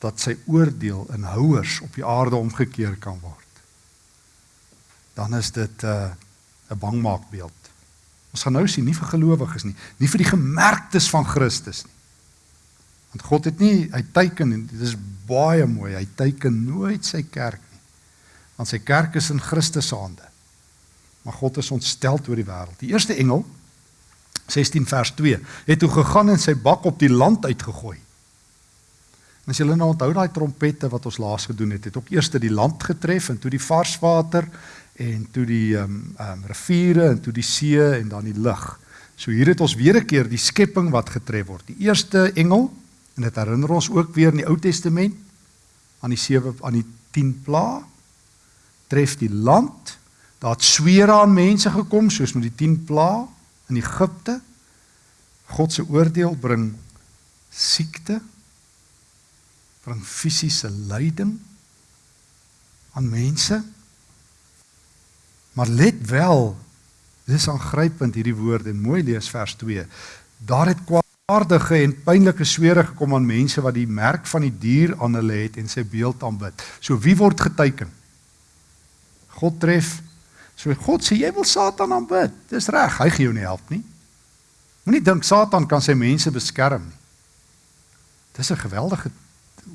dat sy oordeel in houers op die aarde omgekeer kan word. Dan is dit 'n uh, 'n bangmaakbeeld. Ons gaan nou sien nie vir gelowiges nie, nie vir die gemerktes van Christus nie. Want God het nie hy teken en dit is baie mooi, hy teken nooit sy kerk nie. Want sy kerk is in Christus se hande. Maar God is ontstel oor die wêreld. Die eerste engel 16 vers 2 het toe gegaan en sy bak op die land uitgegooi. En as julle nou onthou daai trompette wat ons laas gedoen het, het ook eers die land getref en toe die varswater en toe die ehm um, um, riviere en toe die see en dan die lug. So hier het ons weer 'n keer die skepping wat getref word. Die eerste engel en dit herinner ons ook weer in die Ou Testament aan die sewe aan die 10 pla tref die land. Daar het sweer aan mense gekom soos met die 10 pla in Egipte. God se oordeel bring siekte, bring fisiese lyding aan mense. Maar let wel, dis aangrypend hierdie woorde, mooi lees vers 2. Daar het kwaadaardige en pynlike swere gekom aan mense wat die merk van die dier aan hulle het en sy beeld aanbid. So wie word geteken? God tref So God sê jy wil Satan aanbid. Dis reg, hy gee jou nie help nie. Moenie dink Satan kan sy mense beskerm nie. Dis 'n geweldige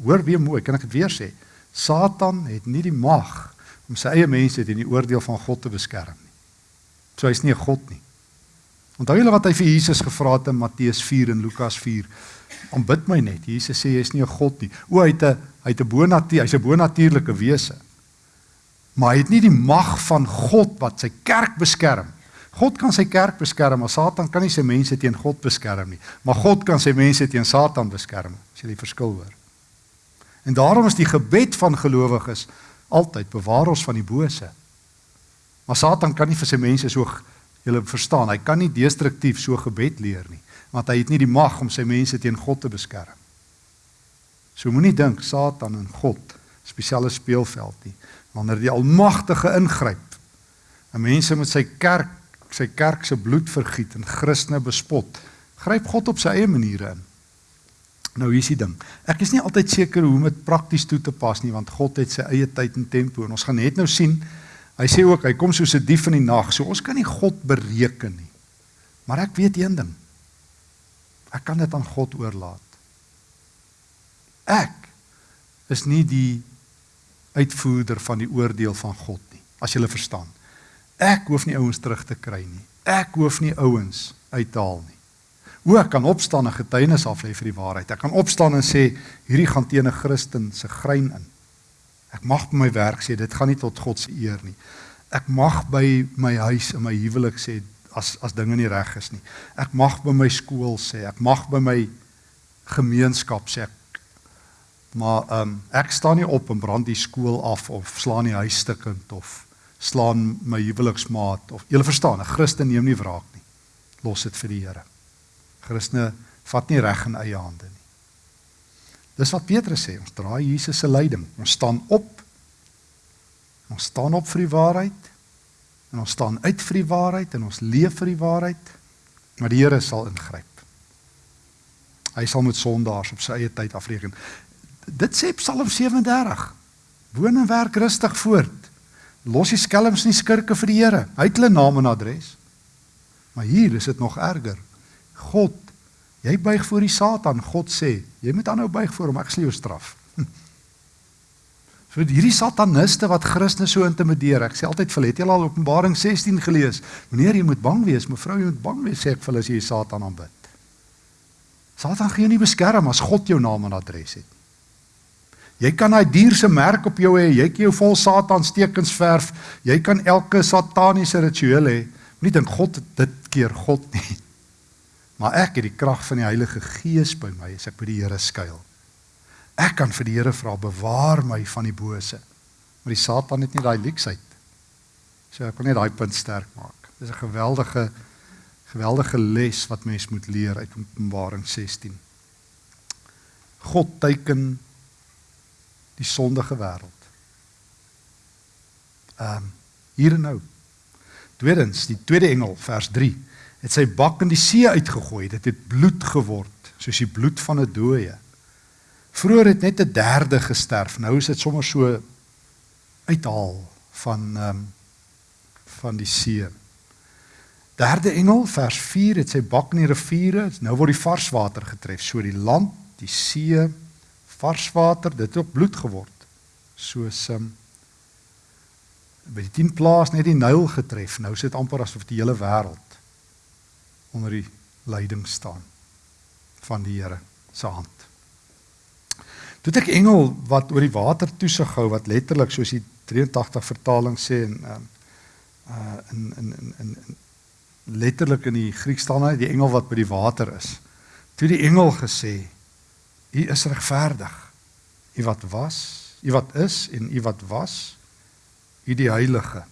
hoor weer mooi, kan ek dit weer sê? Satan het nie die mag om sy eie mense teen die oordeel van God te beskerm nie. So hy's nie 'n God nie. Onthou julle wat hy vir Jesus gevra het in Matteus 4 en Lukas 4? Aanbid my net. Jesus sê jy's nie 'n God nie. O, hy het 'n hy het 'n bonatuur, hy's 'n bonatuurlike wese maar hy het nie die mag van God wat sy kerk beskerm. God kan sy kerk beskerm, maar Satan kan nie sy mense teen God beskerm nie. Maar God kan sy mense teen Satan beskerm. As jy die verskil hoor. En daarom is die gebed van gelowiges altyd bewaar ons van die bose. Maar Satan kan nie vir sy mense so julle verstaan, hy kan nie destruktief so gebed leer nie, want hy het nie die mag om sy mense teen God te beskerm. So moenie dink Satan en God spesiale speelveld nie. Wanneer die Almagtige ingryp, 'n mense met sy kerk, sy kerk se bloed vergiet en Christene bespot, gryp God op sy eie maniere in. Nou hier is die ding. Ek is nie altyd seker hoe om dit prakties toe te pas nie want God het sy eie tyd en tempo en ons gaan net nou sien. Hy sê ook hy kom soos 'n dief in die nag. So ons kan nie God bereken nie. Maar ek weet een ding. Ek kan dit aan God oorlaat. Ek is nie die uitvoerder van die oordeel van God nie, as jy verstaan. Ek hoef nie ouens terug te kry nie. Ek hoef nie ouens uit te haal nie. Hoe ek kan opstaan en getuienis af lê vir die waarheid. Ek kan opstaan en sê hierdie gaan teen 'n Christen se grein in. Ek mag by my werk sê dit gaan nie tot God se eer nie. Ek mag by my huis en my huwelik sê as as dinge nie reg is nie. Ek mag by my skool sê, ek mag by my gemeenskap sê ek Maar ehm um, ek staan nie op en brand die skool af of slaan die huis stukkend of slaan my huweliksmaat of jy verstaan, 'n Christen neem nie wraak nie. Los dit vir die Here. Christene vat nie reg in eie hande nie. Dis wat Petrus sê, ons draai Jesus se leiding. Ons staan op. Ons staan op vir die waarheid en ons staan uit vir die waarheid en ons leef vir die waarheid. Maar die Here sal ingryp. Hy sal met sondaars op sy eie tyd afreken dit sê Psalm 37. Woon en werk rustig voort. Los die skelms nie skurke vir die Here. Hy het hulle naam en adres. Maar hier is dit nog erger. God, jy buig voor die Satan. God sê, jy moet aanhou buig voor hom, ek sal jou straf. Vir hierdie sataniste wat Christene so intimideer. Ek sê altyd vir het jy al Openbaring 16 gelees? Meneer, jy moet bang wees, mevrou, jy moet bang wees sê ek vir hulle as jy Satan aanbid. Satan gaan jou nie beskerm as God jou naam en adres het. Jy kan daai dier se merk op jou hê. Jy kan jou vol Satan stekens verf. Jy kan elke sataniese ritueel hê. Moenie dink God dit keer God nie. Maar ek het die krag van die Heilige Gees by my as ek by die Here skuil. Ek kan vir die Here vra bewaar my van die bose. Maar die Satan het nie daai leksheid. So ek kan net daai punt sterk maak. Dis 'n geweldige geweldige les wat mens moet leer uit Openbaring 16. God teiken die sondige wêreld. Ehm um, hier en nou. Tweedens, die tweede engel vers 3 het sy bak in die see uitgegooi. Dit het bloed geword, soos die bloed van 'n dooie. Vroeger het net 'n derde gesterf. Nou is dit sommer so uithaal van ehm um, van die see. Derde engel vers 4 het sy bak in die riviere. Nou word die varswater getref, so die land, die see, vars water, dit het ook bloed geword. Soos um, by die 10 plaas net die Nyl getref. Nou sit amper asof die hele wêreld onder die leiding staan van die Here se hand. Toe ek engel wat oor die water toesig hou wat letterlik soos die 83 vertaling sê en um, uh in in in in letterlik in die Grieks staan hy die engel wat by die water is. Toe die engel gesê U is regverdig. U wat was, u wat is en u wat was, u die heilige.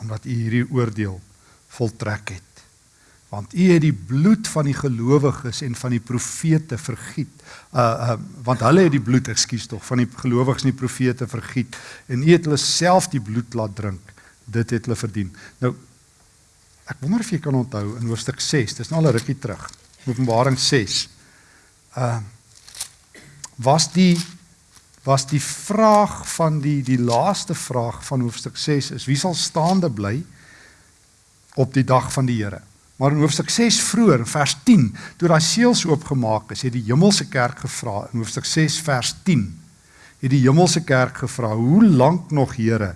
Omdat u hierdie oordeel voltrek het. Want u het die bloed van die gelowiges en van die profete vergiet. Uh uh want hulle het die bloed, ekskuus tog, van die gelowiges en die profete vergiet en u het hulle self die bloed laat drink. Dit het hulle verdien. Nou ek wonder of jy kan onthou in hoofstuk 6, dis nou al 'n rukkie terug. Openbaring 6 uh was die was die vraag van die die laaste vraag van hoofstuk 6 is wie sal staande bly op die dag van die Here. Maar in hoofstuk 6 vroeër in vers 10 toe daai seels oopgemaak is, het die hemelse kerk gevra in hoofstuk 6 vers 10 het die hemelse kerk gevra hoe lank nog Here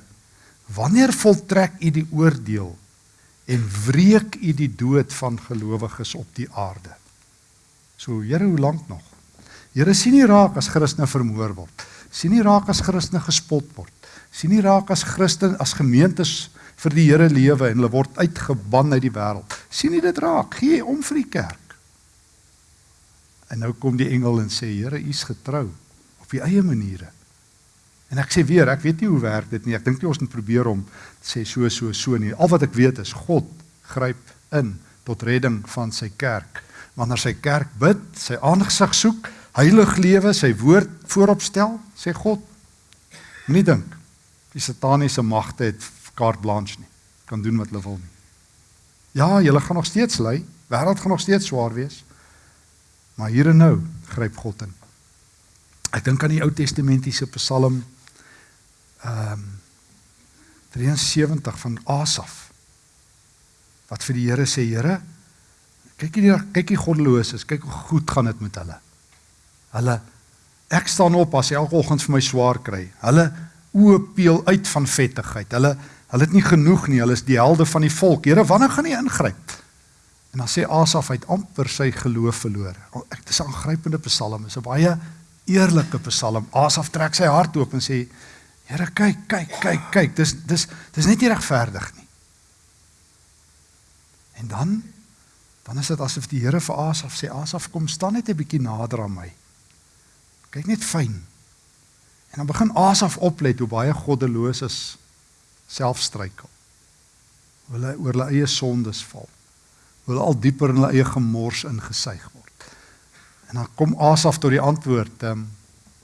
wanneer voltrek u die oordeel en wreek u die dood van gelowiges op die aarde So Here, hoe lank nog? Here sien nie raak as Christene vermoor word. Sien nie raak as Christene gespot word. Sien nie raak as Christen as gemeentes vir die Here lewe en hulle word uitgeban uit die wêreld. Sien nie dit raak. Gee om vir die kerk. En nou kom die engel en sê Here, U's getrou op U eie maniere. En ek sê weer, ek weet nie hoe werk dit nie. Ek dink nie ons moet probeer om sê so so so nie. Al wat ek weet is God gryp in tot redding van sy kerk wanneer sy kerk bid, sy aangesig soek, heilig lewe, sy woord voorop stel, sê God. Moenie dink die sataniese magte het carte blanche nie. Kan doen wat hulle wil nie. Ja, julle gaan nog steeds ly, wêreld gaan nog steeds swaar wees. Maar hier en nou gryp God in. Ek dink aan die Ou Testamentiese Psalm ehm um, 73 van Asaf. Wat vir die Here sê, Here, kyk hier kyk hier goddeloses, kyk hoe goed gaan dit met hulle. Hulle ek staan op as elke oggend vir my swaar kry. Hulle oë peel uit van vettigheid. Hulle hulle het nie genoeg nie. Hulle is die helde van die volk. Here, wanneer gaan U ingryp? En dan sê Asaf uit amper sy geloof verloor. Ek dis 'n aangrypende psalm. Dis 'n baie eerlike psalm. Asaf trek sy hart oop en sê: "Here, kyk, kyk, kyk, kyk. Dis dis dis net nie regverdig nie." En dan dan is dit asof die Here vir Asaf sê: "Asaf, kom staan net 'n bietjie nader aan my. Kyk net fyn." En dan begin Asaf oplet hoe baie goddeloses self struikel. Hulle oor hulle eie sondes val. Hulle al dieper in hulle eie gemors ingesuig word. En dan kom Asaf tot die antwoord ehm um,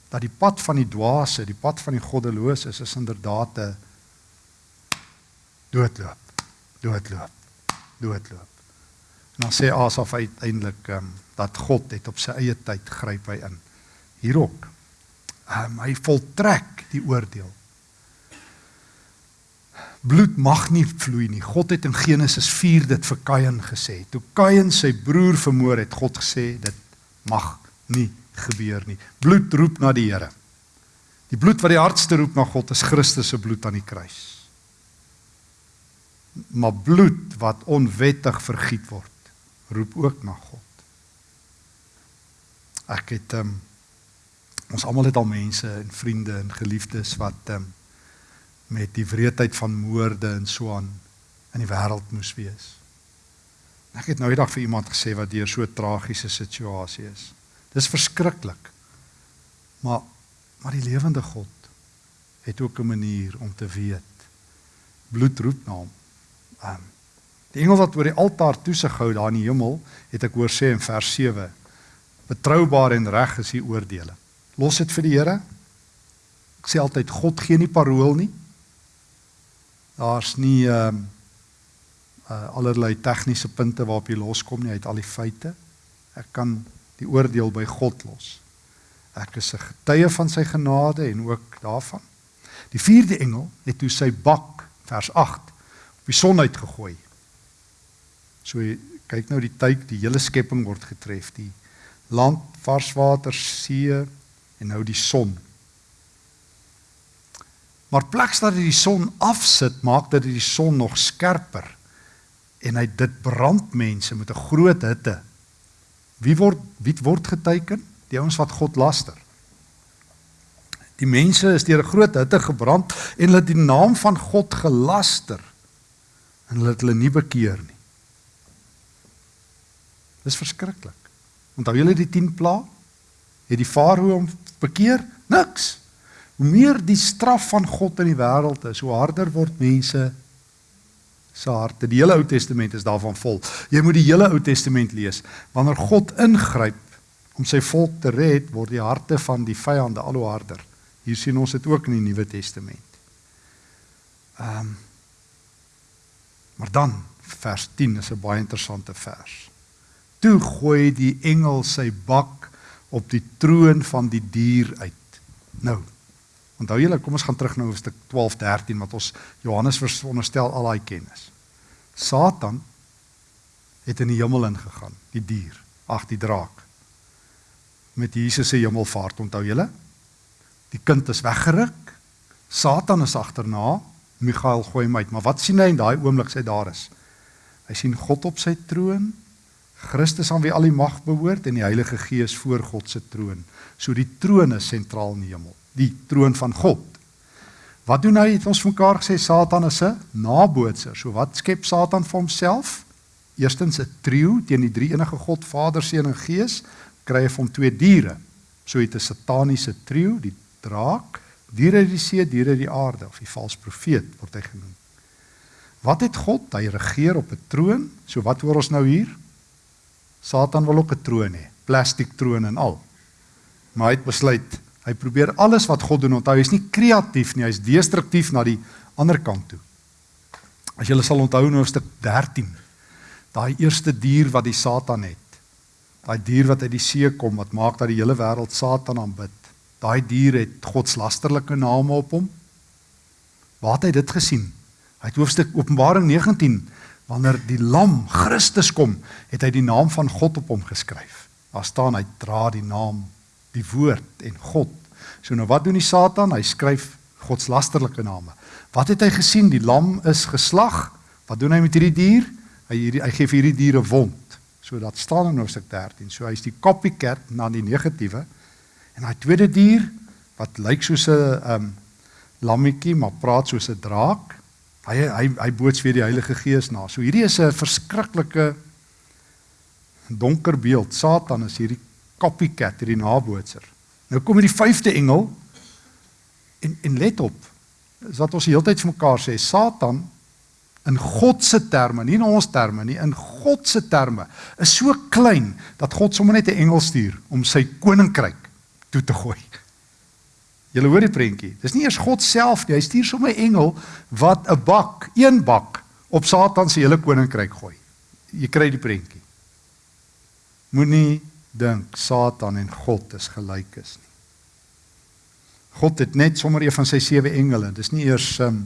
dat die pad van die dwaase, die pad van die goddelose is, is inderdaad 'n doodloop. Doodloop. Doodloop. En dan sê Asaf uiteindelik ehm um, dat God het op sy eie tyd gryp hy in. Hierop. Ehm um, hy voltrek die oordeel. Bloed mag nie vloei nie. God het in Genesis 4 dit vir Kain gesê. Toe Kain sy broer vermoor het, God gesê dit mag nie gebeur nie. Bloed roep na die Here. Die bloed wat die hardste roep na God is Christus se bloed aan die kruis. Maar bloed wat onwettig vergiet word, roep ook na God. Ek het um, ons almal het al mense en vriende en geliefdes wat um, met die wreedheid van moorde en so aan in die wêreld moes wees. Ek het nou eendag vir iemand gesê wat deur so 'n tragiese situasie is. Dis verskriklik. Maar maar die lewende God het ook 'n manier om te weet. Bloed roep na hom. Um, die engel wat oor die altaar toesig hou daar in die hemel, het ek hoor sê in vers 7, betroubaar en reg is die oordeele. Los dit vir die Here. Ek sê altyd God gee nie parol nie. Daar's nie ehm um, uh allerlei tegniese punte waarop jy loskom nie uit al die feite. Ek kan die oordeel by God los. Ek is 'n getuie van sy genade en ook daarvan. Die vierde engel het toe sy bak vers 8 op die son uitgegooi. So kyk nou die tyd die hele skepping word getref, die land, vars water, see en nou die son. Maar pleks dat die son afsit, maak dat die son nog skerper en hy dit brand mense met 'n groot hitte. Wie word wie word geteken? Die ouens wat God laster. Die mense is deur 'n groot hitte gebrand en hulle het die naam van God gelaster en hulle het hulle nie bekeer nie. Dis verskriklik. Onthou julle die 10 pla? Het die farao hom bekeer? Niks. Hoe meer die straf van God in die wêreld is, hoe harder word mense se harte. Die hele Ou Testament is daarvan vol. Jy moet die hele Ou Testament lees. Wanneer God ingryp om sy volk te red, word die harte van die vyande al hoe harder. Hier sien ons dit ook in die Nuwe Testament. Ehm um, Maar dan vers 10 is 'n baie interessante vers. Toe gooi die engel sy bak op die troon van die dier uit. Nou, Onthou julle, kom ons gaan terug na hoofstuk 12, 13 wat ons Johannes veronderstel al daai kennis. Satan het in die hemel ingegaan, die dier, ag die draak. Met Jesus se hemelvaart, onthou julle? Die kind is weggeruk. Satan is agterna. Michael gooi hom uit, maar wat sien hy in daai oomblik sy daar is? Hy sien God op sy troon, Christus aan wie al die mag behoort en die Heilige Gees voor God se troon. So die troon is sentraal in die hemel die troon van God. Wat doen hy? Het ons mekaar gesê Satan is 'n nabootser. So wat skep Satan vir homself? Eerstens 'n trio teen die drie enige God, Vader, Seun en Gees, kry hy van twee diere. So het 'n sataniese trio, die draak, diere uit die see, diere uit die aarde of die valse profeet word hy genoem. Wat het God? Hy regeer op 'n troon. So wat hoor ons nou hier? Satan wil ook 'n troon hê, plastiek troon en al. Maar hy het besluit, hy probeer alles wat God doen. Onthou, hy's nie kreatief nie, hy's destruktief na die ander kant toe. As julle sal onthou in hoofstuk 13, daai eerste dier wat die Satan het. Daai dier wat uit die see kom wat maak dat die hele wêreld Satan aanbid. Daai dier het godslasterlike name op hom. Waar het hy dit gesien? Hy het hoofstuk Openbaring 19 wanneer die lam Christus kom, het hy die naam van God op hom geskryf. Daar staan hy dra die naam, die woord en God. So nou wat doen die Satan? Hy skryf godslasterlike name. Wat het hy gesien? Die lam is geslag. Wat doen hy met hierdie dier? Hy hierdie hy gee vir hierdie diere wond. So dat staan in Hoofstuk 13. So hy's die copycat na die negatiewe. En daai tweede dier wat lyk soos 'n um lammetjie maar praat soos 'n draak. Hy hy hy boots weer die Heilige Gees na. So hierdie is 'n verskriklike donker beeld. Satan is hierdie copycat, hierdie nabootser. Nou kom hierdie vyfde engel en en let op. Is wat ons die hele tyd vir mekaar sê, Satan in God se terme, nie in ons terme nie, in God se terme, is so klein dat God sommer net 'n engel stuur om sy koninkryk toe te gooi. Julle hoor die prentjie. Dis nie eers God self nie. Hy stuur sommer 'n engel wat 'n bak, een bak op Satan se hele koninkryk gooi. Jy kry die prentjie. Moenie dink Satan en God is gelyk is nie. God het net sommer een van sy sewe engele. Dis nie eers um,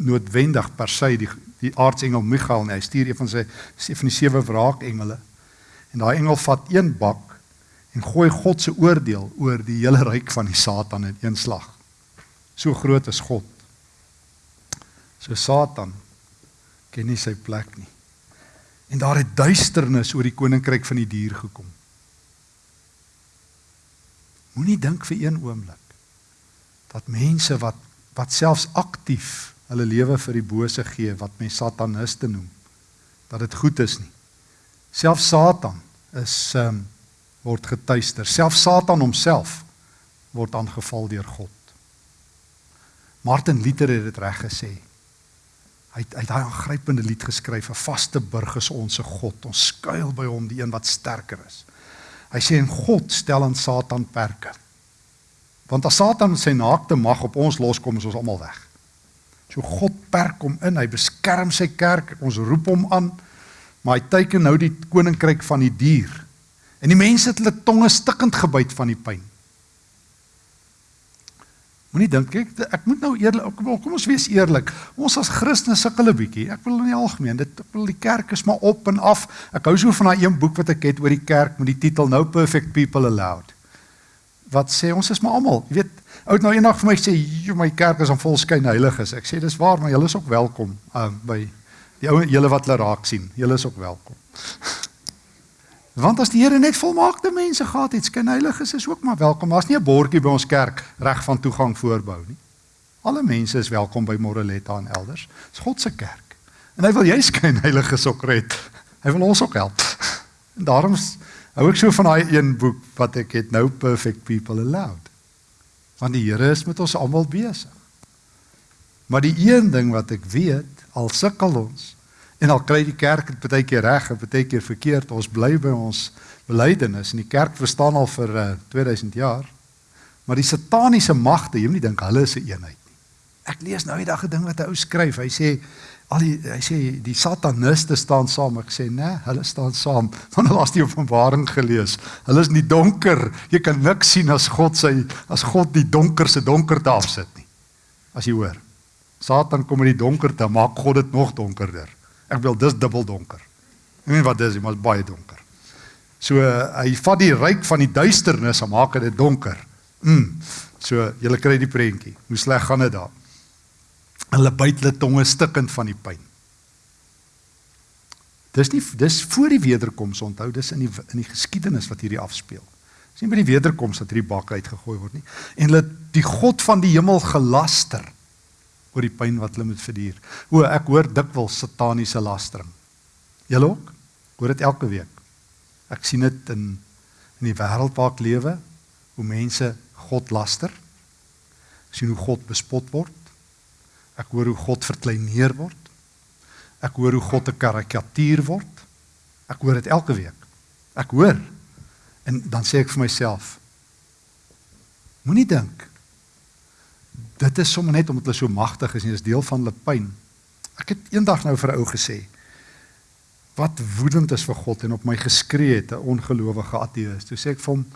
noodwendig per se die die aartsengel Michael nie. Hy stuur een van sy van die sewe wraakengele. En daai engel vat een bak en gooi God se oordeel oor die hele ryk van die Satan in een slag. So groot is God. So Satan ken nie sy plek nie. En daar het duisternis oor die koninkryk van die dier gekom. Moenie dink vir een oomblik dat mense wat wat selfs aktief hulle lewe vir die bose gee wat mense sataniste noem dat dit goed is nie. Selfs Satan is ehm um, word getuister. Self Satan homself word aangeval deur God. Martin Luther het dit reg gesê. Hy het, hy het daai aangrypende lied geskryf, 'n vaste burg is ons se God. Ons skuil by hom, die een wat sterker is. Hy sê en God stel aan Satan perke. Want as Satan sy naakte mag op ons loskom, is ons almal weg. So God perk hom in, hy beskerm sy kerk, ons roep hom aan, maar hy teiken nou die koninkryk van die dier En die mense het hulle tonge stikkend gebyt van die pyn. Moenie dink ek ek moet nou eerlik kom, ons wees eerlik. Ons as Christene sukkel 'n bietjie. Ek wil in die algemeen, dit ek wil die kerk is maar op en af. Ek hou so van daai een boek wat ek het oor die kerk met die titel No Perfect People Allowed. Wat sê ons is maar almal, jy weet, oud nou eendag vir my sê, "Jo, my kerk is aan volskyn heiliges." Ek sê dis waar, maar julle is ook welkom uh, by die ou julle wat hulle raak sien. Julle is ook welkom. Want as die Here net volmaakte mense gehad het, skyn heiliges is ook maar welkom. Daar's nie 'n bordjie by ons kerk reg van toegang voorbou nie. Alle mense is welkom by Moreletta en elders. Dis God se kerk. En hy wil jy skyn heiliges ook red. Hy wil ons ook help. En daarom hou ek so van daai een boek wat ek het nou Perfect People Allowed. Want die Here is met ons almal besig. Maar die een ding wat ek weet, al sukkel ons, En al kry die kerk dit baie keer reg en baie keer verkeerd. Ons bly by ons belydenis en die kerk verstaan al vir uh, eh, 2000 jaar. Maar die sataniese magte, jy moet nie dink hulle is 'n een eenheid nie. Ek lees nou die dag 'n ding wat 'n ou skryf. Hy sê al die hy sê die sataniste staan saam. Ek sê nee, hulle staan saam. Want hulle het die Openbaring gelees. Hulle is in die donker. Jy kan niks sien as God sy as God die donkerste donkerte afsit nie. As jy hoor. Satan kom in die donkerte, maak God dit nog donkerder. Ek wil dis dubbel donker. Ek weet wat dis, dit is baie donker. So uh, hy vat die ryk van die duisternis en maak dit donker. Mm. So jy kry die prentjie. Hoe sleg gaan dit daar? Hulle byt hulle tonge stikkend van die pyn. Dis nie dis voor die wederkoms onthou, dis in die in die geskiedenis wat hierdie afspeel. Dis nie by die wederkoms dat hierdie bak uitgegooi word nie. En hulle die God van die hemel gelaster oor die pyn wat hulle moet verduur. O, ek hoor dikwels sataniese lastering. Julle ook? Hoor dit elke week. Ek sien dit in in die wêreld waar ek lewe, hoe mense God laster. Ek sien hoe God bespot word. Ek hoor hoe God verkleineer word. Ek hoor hoe God 'n karikatuur word. Ek hoor dit elke week. Ek hoor. En dan sê ek vir myself moenie dink dit is sommer net omdat hulle so magtig is en dis deel van hulle pyn. Ek het eendag nou vir 'n ou gesê wat woedend is vir God en op my geskree het 'n ongelowige ateïs. Toe sê ek vir hom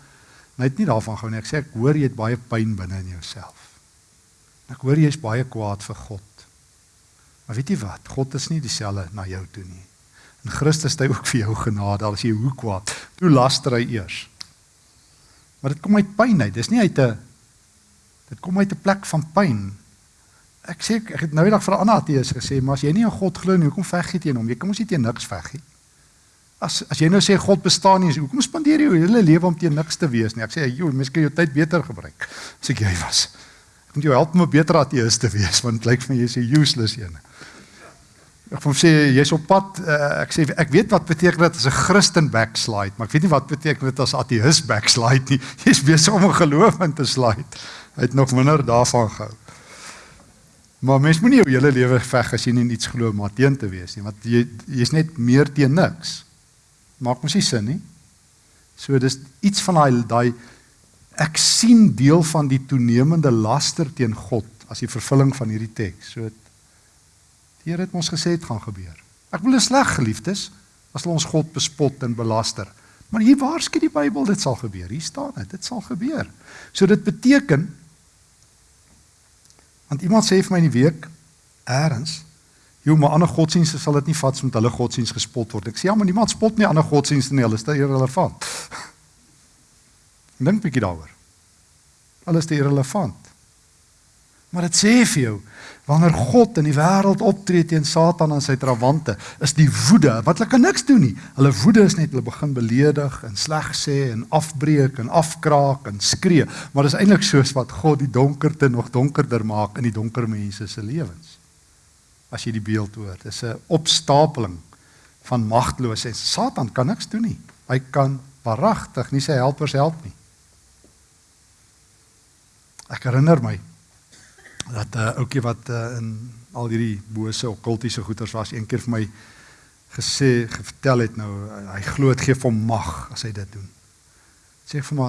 hy het nie daarvan gehou nie. Ek sê ek hoor jy het baie pyn binne in jouself. Ek hoor jy's baie kwaad vir God. Maar weet jy wat? God is nie dieselfde na jou toe nie. En Christus het ook vir jou genade al as jy hoe kwaad. Toe laster hy eers. Maar dit kom uit pyn uit. Dis nie uit 'n dit kom uit 'n plek van pyn. Ek sê ek het nou eendag vir 'n ander ateïs gesê, maar as jy nie in God glo nie, hoekom veg jy teen hom? Jy kan mos nie teen niks veg nie. As as jy nou sê God bestaan nie, hoekom spandeer jy jou hele lewe om teen niks te wees nie? Ek sê, "Joe, mens kan jou tyd beter gebruik." As ek jy was. Ek moet jou help om 'n beter ateïs te wees, want dit lyk vir my jy's 'n useless een. Ek van sê jy's op pad uh, ek sê ek weet wat beteken dit as 'n Christen backslide, maar ek weet nie wat beteken dit as ateïs backslide nie. Jy's besig om 'n geloof in te slide. Hy het nog minder daarvan gehou. Maar mens moenie jou hele lewe veg as jy nie iets glo maar teen te wees nie, want jy jy's net meer teen niks. Maak mos nie sin nie. So dis iets van daai daai ek sien deel van die toenemende laster teen God as die vervulling van hierdie teks. So Die Here het ons gesê dit gaan gebeur. Ek 'n sleg geliefdes as hulle ons God bespot en belaster. Maar hier waarsku die Bybel dit sal gebeur. Hier staan dit, dit sal gebeur. So dit beteken want iemand sê vir my in die week eers Jou maar ander godsdienste sal dit nie vat met hulle godsdienst gespot word. Ek sê ja, maar niemand spot nie ander godsdienste nie, hulle is te irrelevant. Dink bietjie daaroor. Alles te irrelevant. Maar dit sê vir jou wanneer God in die wêreld optree teen Satan en sy trawante, is die woede wat hulle kan niks doen nie. Hulle woede is net hulle begin beledig en sleg sê en afbreek en afkraak en skree, maar dit is eintlik soos wat God die donkerte nog donkerder maak in die donker mense se lewens. As jy die beeld hoor, dis 'n opstapeling van magteloosheid. Satan kan niks doen nie. Hy kan waaragtig nie sy helpers help nie. Ek herinner my dat 'n uh, eh, ouetjie wat uh, in al hierdie bose okkultiese goeters was een keer vir my gesê vertel het nou hy glo dit gee hom mag as hy dit doen. Sê vir my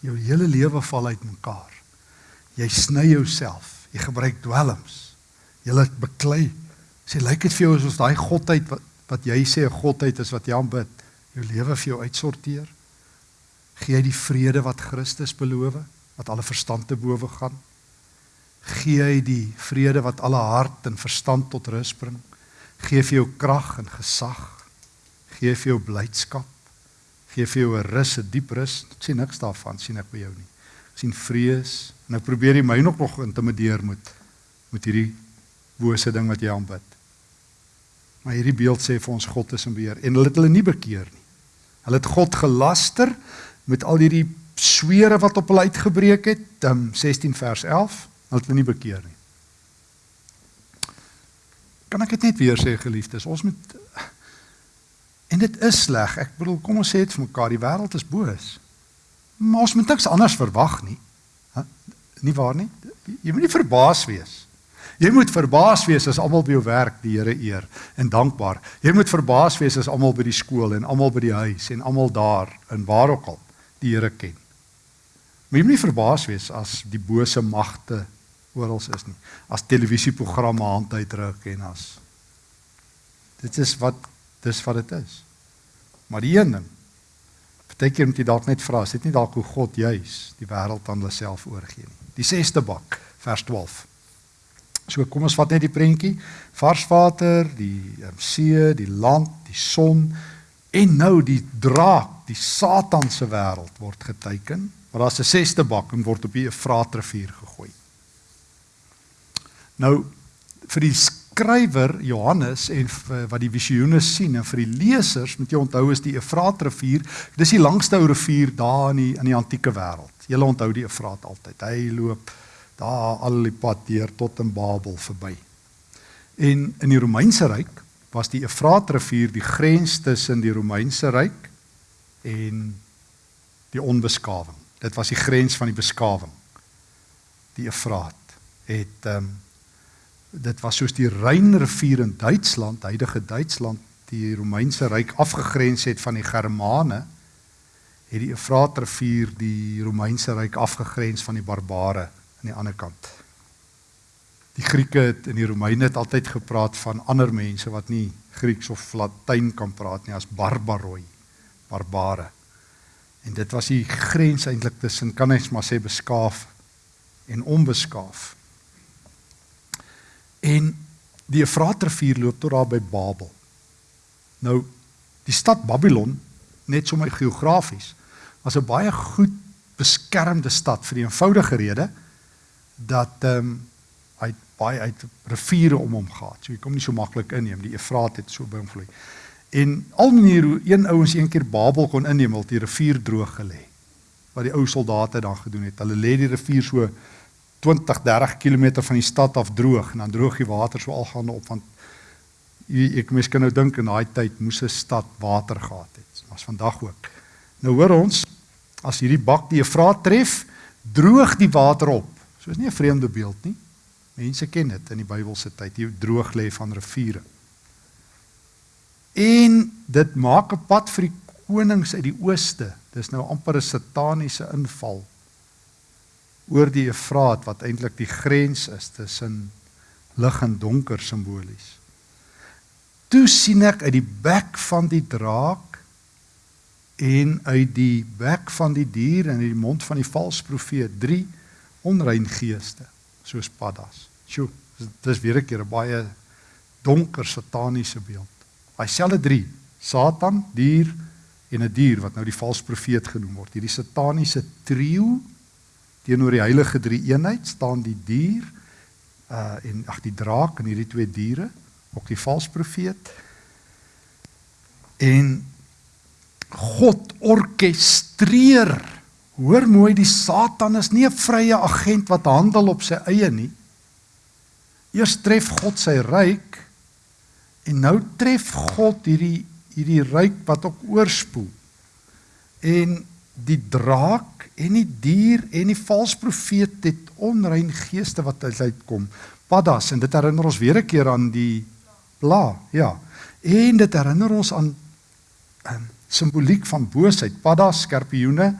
jou hele lewe val uitmekaar. Jy sny jouself, jy gebruik dwelms. Jy laat beklei. Sê lyk dit vir jou asof daai godheid wat wat jy sê 'n godheid is wat jy aanbid, jou lewe vir jou uitsorteer? Gee jy die vrede wat Christus beloof, wat alle verstand te bowe gaan? Gee hy die vrede wat alle hart en verstand tot rus bring. Gee vir jou krag en gesag. Gee vir jou blydskap. Gee vir jou 'n rus, 'n diep rus. Ek sien niks daarvan sien ek by jou nie. Ek sien vrees en nou probeer jy my nog nog intimideer met met hierdie bose ding wat jy aanbid. Maar hierdie beeld sê vir ons God is in beheer en hulle het hulle nie bekeer nie. Hulle het God gelaster met al hierdie swere wat op hulle uitgebreek het. Um, 16 vers 11 Hulle het nie bekeer nie. Kan ek dit net weer sê geliefdes, ons moet en dit is sleg. Ek bedoel, kom ons sê dit vir mekaar, die wêreld is boos. Maar ons moet niks anders verwag nie. Hæ? Nie waar nie? Jy moet nie verbaas wees. Jy moet verbaas wees as almal by jou werk die Here eer en dankbaar. Jy moet verbaas wees as almal by die skool en almal by die huis en almal daar in waar ook al die Here ken. Maar jy moet nie verbaas wees as die bose magte oral is nie. As televisieprogramme hand uitdruk en as dit is wat dis wat dit is. Maar die een ding Partykeer moet jy dalk net vra, is dit nie dalk hoe God juis die wêreld aan hulle self oorgee nie. Die 6ste bak, vers 12. So kom ons vat net die prentjie. Vars water, die um, see, die land, die son en nou die draak, die Satan se wêreld word geteken. Maar daar's 'n 6ste bak en word op die Efraatrivier gegooi. Nou vir die skrywer Johannes en wat die visioene sien en vir die lesers moet jy onthou is die Efraatrivier, dis die langste rivier daar in die in die antieke wêreld. Jy onthou die Efraat altyd. Hy loop daar al die pad deur tot in Babel verby. En in die Romeinse ryk was die Efraatrivier die grens tussen die Romeinse ryk en die onbeskawing. Dit was die grens van die beskawing. Die Efraat het ehm um, dit was soos die Rynrivier in Duitsland, huidige Duitsland, die Romeinse ryk afgegrens het van die Germane, het die Efraatrivier die Romeinse ryk afgegrens van die barbare aan die ander kant. Die Grieke het en die Romeine het altyd gepraat van ander mense wat nie Grieks of Latyn kan praat nie as barbaroi, barbare. En dit was die grens eintlik tussen kan ek maar sê beskaaf en onbeskaaf. En die Efraatrivier loop tot daar by Babel. Nou die stad Babylon net sommer geografies was 'n baie goed beskermde stad vir die eenvoudige rede dat ehm um, hy baie uit riviere om hom gehad. So jy kom nie so maklik inneem. Die Efraat het so by hom vloei. En al manier hoe een ouens een keer Babel kon inneem, het die rivier droog gelê. Wat die ou soldate dan gedoen het. Hulle lê die rivier so 20, 30 km van die stad af droog en dan droog die water so algaande op want ek mens kan nou dink in daai tyd moes 'n stad water gehad het. Was vandag ook. Nou hoor ons as hierdie bak die Efraat tref, droog die water op. So is nie 'n vreemde beeld nie. Mense ken dit in die Bybelse tyd, hier droog lê van riviere. En dit maak 'n pad vir die konings uit die ooste. Dis nou amper 'n sataniese inval oor die Efraat wat eintlik die grens is tussen lig en donker simbolies. Toe sien ek uit die bek van die draak en uit die bek van die dier en uit die mond van die valse profeet drie onrein geeste soos paddas. Sjoe, dis weer 'n keer 'n baie donker sataniese beeld. Daai selfde drie, Satan, dier en 'n dier wat nou die valse profeet genoem word. Hierdie sataniese trio teenoor die heilige drie eenheid staan die dier uh en ag die draak en hierdie twee diere, ook die valse profeet. En God orkestreer. Hoor mooi, die Satan is nie 'n vrye agent wat handel op sy eie nie. Eers tref God sy ryk en nou tref God hierdie hierdie ryk wat ook oorspoel. En die draak en die dier en die valse profeet het onrein geeste wat uitkom. Paddas en dit herinner ons weer 'n keer aan die bla, ja. En dit herinner ons aan um, simboliek van boosheid. Paddas, skorpioene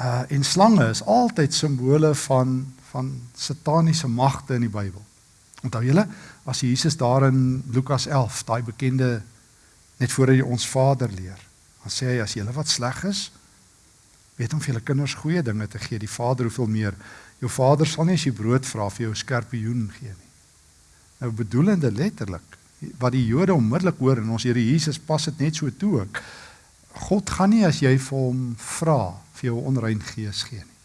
uh en slange is altyd simbole van van sataniese magte in die Bybel. Onthou julle as Jesus daar in Lukas 11, daai bekende net voor hy ons Vader leer. Dan sê hy as julle wat sleg is, weet om vir julle kinders goeie dinge te gee, die Vader hoeveel meer. Jou Vader sal nie as jy brood vra vir jou skorpioen gee nie. Nou bedoelende letterlik wat die Jode onmiddellik hoor en ons Here Jesus pas dit net so toe ook. God gaan nie as jy vir hom vra vir jou onrein gees gee nie.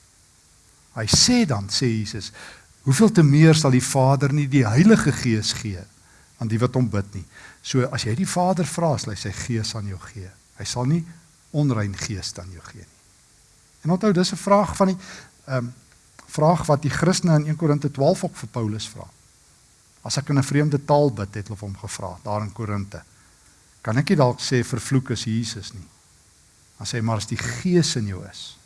Hy sê dan sê Jesus, hoeveel te meer sal die Vader nie die Heilige Gees gee aan die wat hom bid nie. So as jy die Vader vra, sal hy sy gees aan jou gee. Hy sal nie onrein gees aan jou gee nie. En onthou, dis 'n vraag van die ehm um, vraag wat die Christene in 1 Korinte 12 ook vir Paulus vra. As ek in 'n vreemde taal bid, het hulle hom gevra daar in Korinte. Kan ek nie dalk sê vervloek is Jesus nie? Dan sê maar as die Gees in jou is,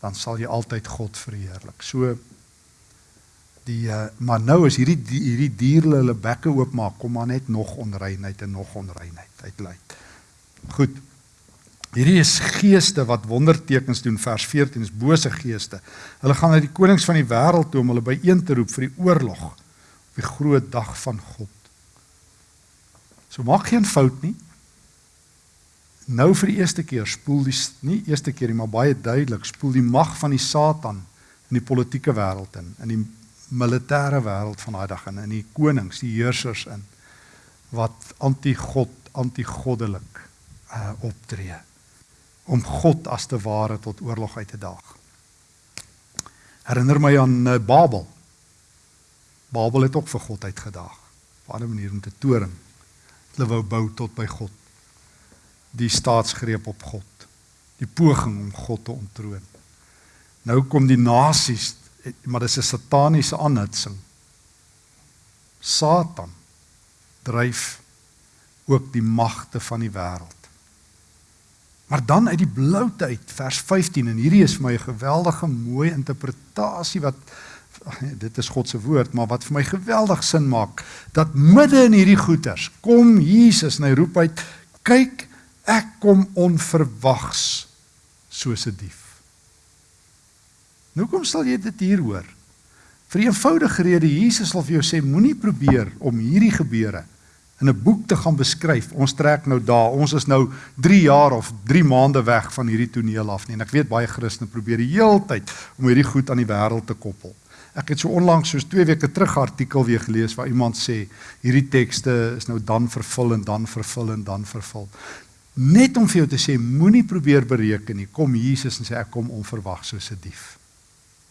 dan sal jy altyd God verheerlik. So die uh, maar nou is hierdie die, hierdie diere hulle bekke oopmaak, kom maar net nog onreinheid en nog onreinheid uitluit. Goed. Hierdie is geeste wat wondertekens doen vers 14 is bose geeste. Hulle gaan na die konings van die wêreld toe om hulle byeen te roep vir die oorlog op die groot dag van God. So maak geen fout nie nou vir die eerste keer spoel die nie eerste keer nie, maar baie duidelik spoel die mag van die Satan in die politieke wêreld in, in die militêre wêreld van daai dag in, in die konings, die heersers in wat anti-God, anti-goddelik uh optree om God as te ware tot oorlog uit te daag. Herinner my aan uh, Babel. Babel het ook vir God uitgedaag. Op 'n ander manier om te toring. Hulle wou bou tot by God die staatsgreep op God, die poging om God te ontroon. Nou kom die nasies, maar dis 'n sataniese aanhitsing. Satan dryf ook die magte van die wêreld. Maar dan uit die bloute uit vers 15 en hierdie is vir my 'n geweldige mooi interpretasie wat dit is God se woord maar wat vir my geweldig sin maak dat midde in hierdie goeters kom Jesus en hy roep uit kyk ek kom onverwags soos 'n dief. Nou kom sal jy dit hier hoor. Vir 'n eenvoudige rede Jesus wil vir jou sê moenie probeer om hierdie gebeure in 'n boek te gaan beskryf. Ons trek nou daar. Ons is nou 3 jaar of 3 maande weg van hierdie toneel af nie. En ek weet baie Christene probeer die heeltyd om hierdie goed aan die wêreld te koppel. Ek het so onlangs soos 2 weke terug 'n artikel weer gelees waar iemand sê hierdie tekste is nou dan vervul en dan vervul en dan vervul. Net om vir jou te sê moenie probeer bereken nie. Kom Jesus en sê ek kom onverwag soos 'n dief.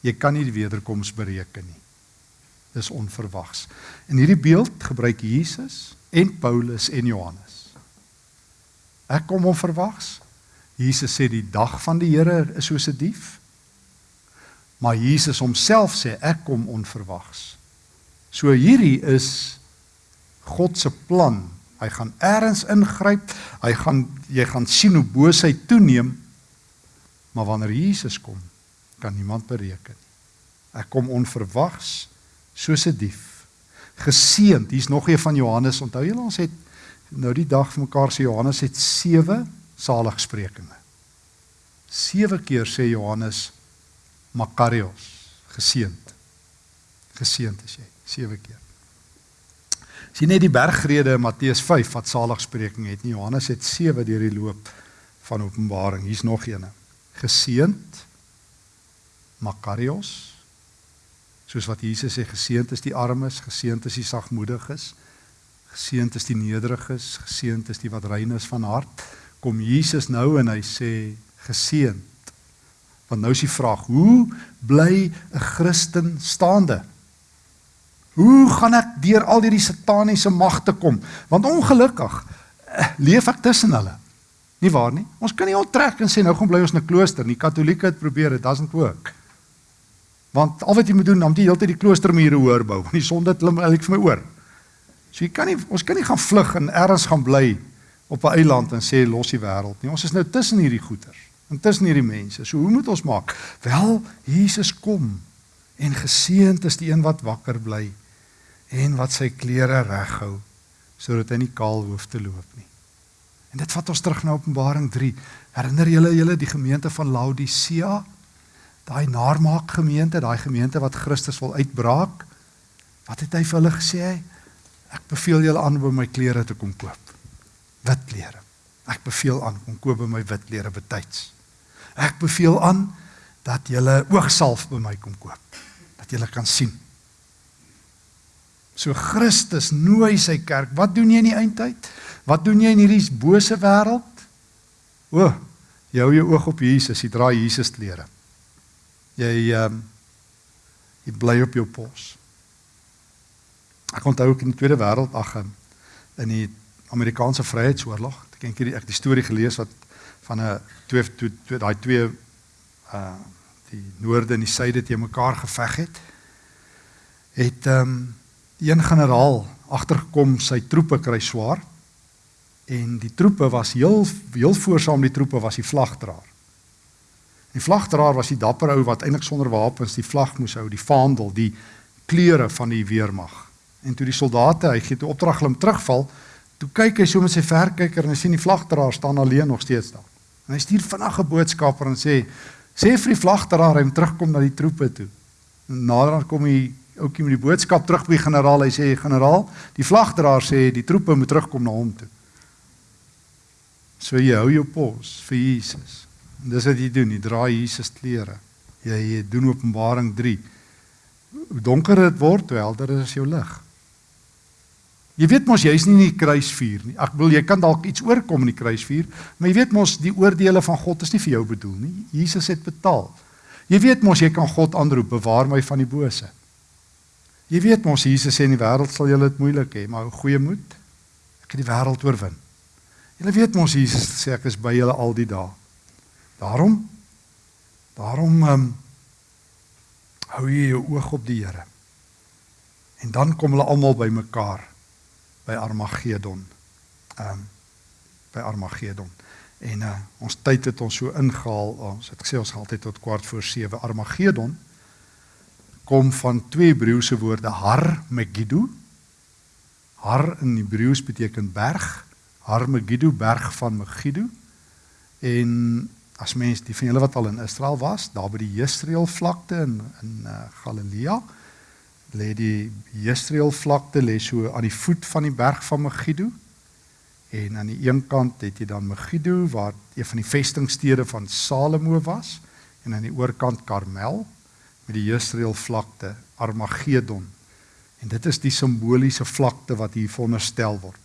Jy kan nie die wederkoms bereken nie. Dis onverwags. In hierdie beeld gebruik Jesus en Paulus en Johannes. Ek kom onverwags. Jesus sê die dag van die Here is soos 'n dief. Maar Jesus homself sê ek kom onverwags. So hierdie is God se plan. Hy gaan eers ingryp. Hy gaan jy gaan sien hoe boosheid toeneem. Maar wanneer Jesus kom, kan niemand bereken nie. Ek kom onverwags soos 'n dief. Geseend. Hier's nog een van Johannes. Onthou julle ons het nou die dag vir mekaar sê Johannes het 7 saligsprekinge. 7 keer sê Johannes Makarios, geseend. Geseend is jy 7 keer. Sien net die bergrede in Matteus 5 wat saligspreking het. Nie Johannes het 7 deur die loop van Openbaring. Hier's nog eene. Geseend Makarios. Soos wat Jesus sê geseend is die armes, geseend is die sagmoediges, geseend is die nederiges, geseend is die wat rein is van hart. Kom Jesus nou en hy sê geseend. Want nou is die vraag, hoe bly 'n Christen staande? Hoe gaan ek deur al hierdie sataniese magte kom? Want ongelukkig eh, leef ek tussen hulle. Nie waar nie? Ons kan nie onttrek en sê nou gaan bly ons in 'n klooster nie. Katolieke het probeer, it doesn't work. Want al wat jy moet doen, om die hele tyd die kloostermure hoor bou, want die sonde klim eintlik vir my oor. So jy kan nie ons kan nie gaan vlug en ergens gaan bly op 'n eiland en sê los die wêreld nie. Ons is nou tussen hierdie goeters, intussen hierdie mense. So hoe moet ons maak? Wel, Jesus kom en geseënd is die een wat wakker bly en wat sy klere reghou sodat hy nie kaal hoef te loop nie. En dit vat ons terug na Openbaring 3. Herinner julle julle die gemeente van Laodicea? Daai naarmaak gemeente, daai gemeente wat Christus wil uitbraak. Wat het hy vir hulle gesê? Ek beveel julle aan om my klere te kom koop. Wit klere. Ek beveel aan om koop by my wit klere betyds. Ek beveel aan dat julle oogsalf by my kom koop. Dat julle kan sien. So Christus nooi sy kerk. Wat doen jy in die eindtyd? Wat doen jy in hierdie bose wêreld? O, jy hou jou oog op Jesus, jy dra Jesus klere jy ehm um, jy bly op jou pos. Ek onthou ook in die Tweede Wêreld ag in die Amerikaanse Vryheidsoorlog, ek dink ek die storie gelees wat van 'n twee twee, twee daai twee uh die noorde en die suide te mekaar geveg het. Het ehm um, een generaal agtergekom sy troepe kry swaar en die troepe was heel heel voorsaam die troepe was die vlagdraer. Die vlagdraer was die dapper ou wat eintlik sonder wapens die vlag moes hou, die vaandel, die kleure van die weermag. En toe die soldate, hy gee toe opdrag hulle om terugval, toe kyk hy so met sy verkyker en hy sien die vlagdraer staan alleen nog steeds daar. En hy stuur vinnig 'n boodskapper en sê: "Sê vir die vlagdraer hy moet terugkom na die troepe toe." En nader kom hy oukie met die boodskap terug by die generaal. Hy sê: "Generaal, die vlagdraer sê die troepe moet terugkom na hom toe." So jy hou jou pos vir Jesus. En dis wat jy doen, jy dra Jesus klere. Jy, jy doen Openbaring 3. Hoe donker dit word, hoe helder is jou lig. Jy weet mos jy's nie in die kruisvuur nie. Ek wil jy kan dalk iets oorkom in die kruisvuur, maar jy weet mos die oordeele van God is nie vir jou bedoel nie. Jesus het betaal. Jy weet mos jy kan God aanroep, bewaar my van die bose. Jy weet mos Jesus sê in die wêreld sal julle dit moeilik hê, maar goeie moed. Ek het die wêreld oorwin. Jy weet mos Jesus sê ek is by julle al die dae. Daarom daarom um, hou jy jou oog op die Here. En dan kom hulle almal by mekaar by Armagedon. Ehm um, by Armagedon. En uh, ons tyd het ons so ingehaal. Ons het gesê ons gaan altyd tot kwart voor 7 Armagedon kom van twee Hebreëse woorde Har Megiddo. Har in Hebreëus beteken berg. Har Megiddo berg van Megiddo. En as mens die van julle wat al in Israel was, daar by die Jesreel vlakte in in uh, Galilea, lê die Jesreel vlakte lê so aan die voet van die berg van Megiddo. En aan die een kant het jy dan Megiddo waar een van die vestingstede van Salomo was en aan die oorkant Karmel met die Jesreel vlakte Armagedon. En dit is die simboliese vlakte wat hier veronderstel word.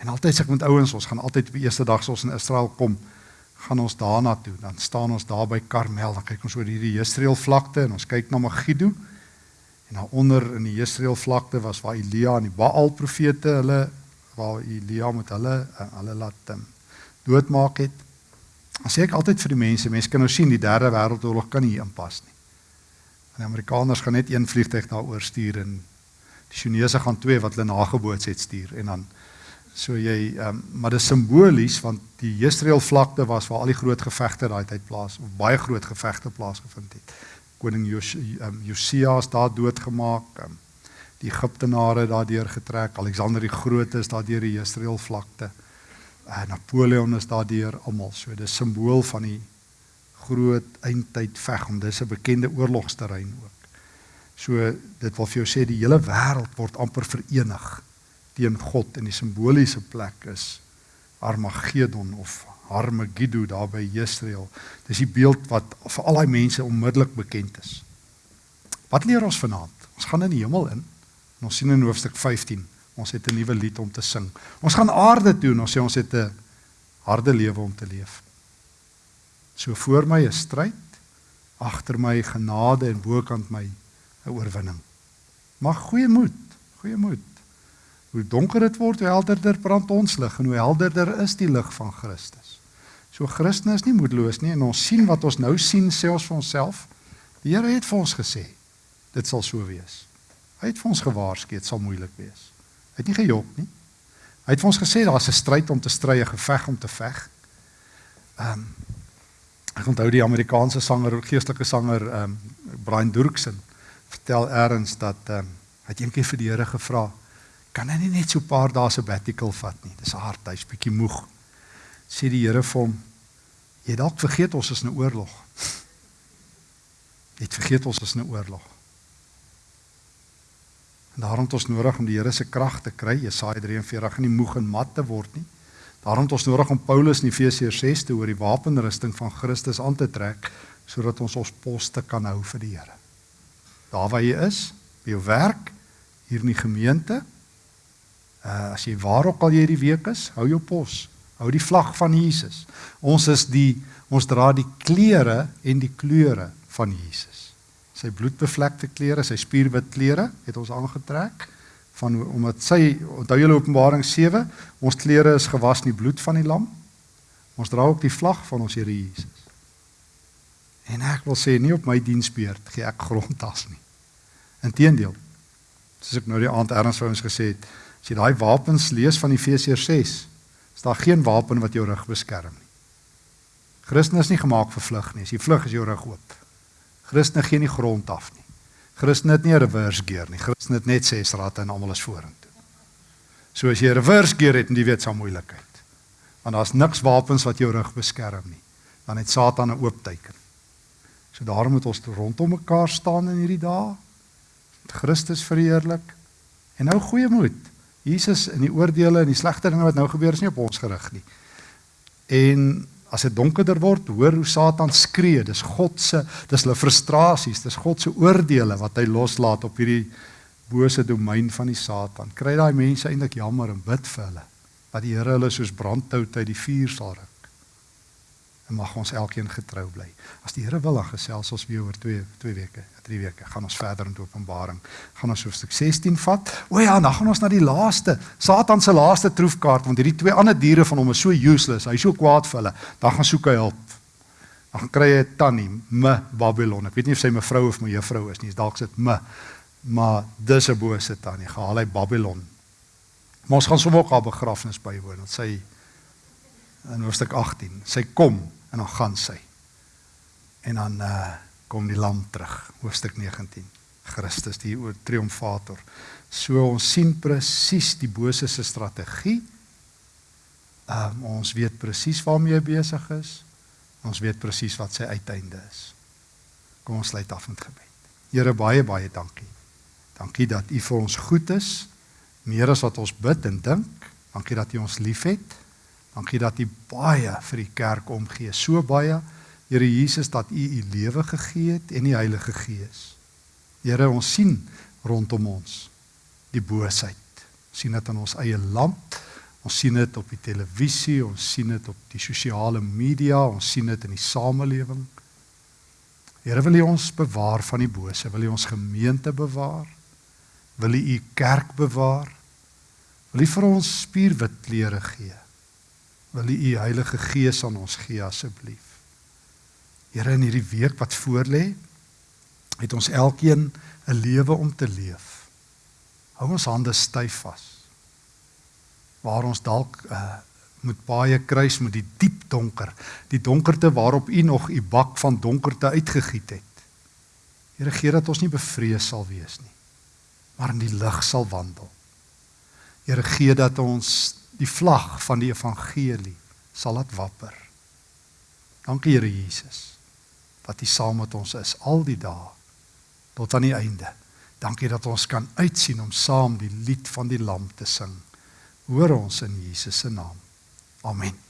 En altyd sê ek met ouens, ons gaan altyd op die eerste dag as ons in Israel kom, gaan ons daarna toe. Dan staan ons daar by Karmel, dan kyk ons oor hierdie Jesreel vlakte en ons kyk na Megiddo. En daaronder in die Jesreel vlakte was waar Elia en die Baal profete hulle waar Elia met hulle eh, hulle laat um, doodmaak het. Dan sê ek altyd vir die mense, mense kan nou sien die derde wêreldoorlog kan nie inpas nie. Want die Amerikaners gaan net een vliegtuig daaroor stuur en die Chinese gaan twee wat hulle nageboots het stuur en dan So jy ehm um, maar dit is simbolies want die Jesreel vlakte was waar al die groot gevegte daai tyd plaas of baie groot gevegte plaasgevind het. Koning Jos, um, Josia is daar doodgemaak. Um, die Egiptenare daardeur getrek. Alexander die Groot is daardeur die Jesreel vlakte. Uh, Napoleon is daardeur almal. So dis simbool van die groot eindtyd veg om dis 'n bekende oorlogsterrein ook. So dit wil vir jou sê die hele wêreld word amper verenig teen God in die simboliese plek is Armageddon of Armageddon daar by Israel. Dis die beeld wat vir al daai mense onmiddellik bekend is. Wat leer ons vanaand? Ons gaan in die hemel in. Ons sien in hoofstuk 15, ons het 'n nuwe lied om te sing. Ons gaan aarde toe en ons sê ons het 'n harde lewe om te leef. So voor my 'n stryd, agter my genade en bokant my 'n oorwinning. Mag goeie moed, goeie moed. Hoe donker dit word, hoe helderder brand ons lig en hoe helderder is die lig van Christus. So Christen is nie moedeloos nie en ons sien wat ons nou sien sê ons vir onsself. Die Here het vir ons gesê dit sal so wees. Hy het vir ons gewaarsku dit sal moeilik wees. Hy het nie gejok nie. Hy het vir ons gesê daar's 'n stryd om te stry, 'n geveg om te veg. Ehm um, ek onthou die Amerikaanse sanger, geestelike sanger ehm um, Brian Durksen vertel eers dat ehm um, hy het eendag vir die Here gevra kan hy nie net so 'n paar dae sabbatical vat nie. Dis hard, hy's bietjie moeg. Sê die Here vir hom: "Jy dalk vergeet ons is in 'n oorlog." Het vergeet ons is in 'n oorlog. En daarom het ons nodig om die Here se krag te kry. Jesaja 43 en nie moeg en mat te word nie. Daarom het ons nodig om Paulus in Efesiërs 6 te oor die wapenrusting van Christus aan te trek sodat ons ons poste kan hou vir die Here. Daar waar jy is, by jou werk, hier in die gemeente, Uh as jy waar ook al jy hierdie week is, hou jou pos. Hou die vlag van Jesus. Ons is die ons dra die klere en die kleure van Jesus. Sy bloedbevlekte klere, sy spierwit klere het ons aangetrek van omdat sy onthou julle Openbaring 7, ons klere is gewas in die bloed van die lam. Ons dra ook die vlag van ons Here Jesus. En ek wil sê nie op my diensbeurt gee ek grondtas nie. Inteendeel. Soos ek nou die aand erns vir ons gesê het, As jy daai wapens lees van Efesiërs 6, is daar geen wapen wat jou rug beskerm nie. Christen is nie gemaak vir vlug nie. As jy vlug is jou rug oop. Christen gee nie grond af nie. Christen het nie 'n reverse gear nie. Christen het net ses ratte en almal is vorentoe. So as jy 'n reverse gear het, jy weet, sal moeilikheid. Want daar's niks wapens wat jou rug beskerm nie. Dan het Satan 'n oop teken. So daarom moet ons rondom mekaar staan in hierdie dae. Christus verheerlik en nou goeie moed. Jesus in die oordeele en die slegte dinge wat nou gebeur is nie op ons gerig nie. En as dit donkerder word, hoor hoe Satan skree. Dis God se, dis hulle frustrasies, dis God se oordeele wat hy loslaat op hierdie bose domein van die Satan. Kry daai mense eintlik jammer en bid vir hulle dat die Here hulle soos brandhout uit die vuur sal ruk en mag ons elkeen getrou bly. As die Here wil, dan gesels ons weer oor 2 2 weke, 3 weke. Gaan ons verder in Openbaring. Gaan ons hoofstuk 16 vat. O ja, dan gaan ons na die laaste, Satan se laaste troefkaart want hierdie twee ander diere van hom is so useless. Hy's so kwaad vir hulle. Dan gaan soek hy hulp. Dan kry hy 'n tannie, me Babylon. Ek weet nie of sy mevrou of my juffrou is nie. Dalk sit me. Maar dis 'n bose tannie. Gehaal hy Babylon. Maar ons gaan sommer ook haar begrafnis bywoon. Want sy in hoofstuk 18, sy kom en dan gaan sy. En dan uh kom die lam terug, hoofstuk 19. Christus die triomfator. So ons sien presies die bose se strategie. Um ons weet presies waarmee hy besig is. Ons weet presies wat sy uiteinde is. Kom ons sluit af met gebed. Here baie baie dankie. Dankie dat U vir ons goed is, meer as wat ons bid en dink. Dankie dat U ons liefhet. Dankie dat U baie vir die kerk omgee, so baie Here Jesus dat U U lewe gegee het en die Heilige Gees. Here, ons sien rondom ons die boosheid. Ons sien dit in ons eie land. Ons sien dit op die televisie, ons sien dit op die sosiale media, ons sien dit in die samelewing. Here, wil U ons bewaar van die bose? Wil U ons gemeente bewaar? Wil U U kerk bewaar? Wil U vir ons spierwit klere gee? Wil U U Heilige Gees aan ons gee asseblief? Here in hierdie week wat voorlê, het ons elkeen 'n lewe om te leef. Hou ons hande styf vas. Waar ons dalk uh, moet baie kruis met die diep donker, die donkerte waarop U nog U bak van donkerte uitgegiet het. Here gee dat ons nie bevrees sal wees nie, maar in die lig sal wandel. Here gee dat ons die vlag van die evangelie sal laat wapper. Dankie Here Jesus dat U saam met ons is al die dae tot aan die einde. Dankie dat ons kan uitsien om saam die lied van die lam te sing. Hoor ons in Jesus se naam. Amen.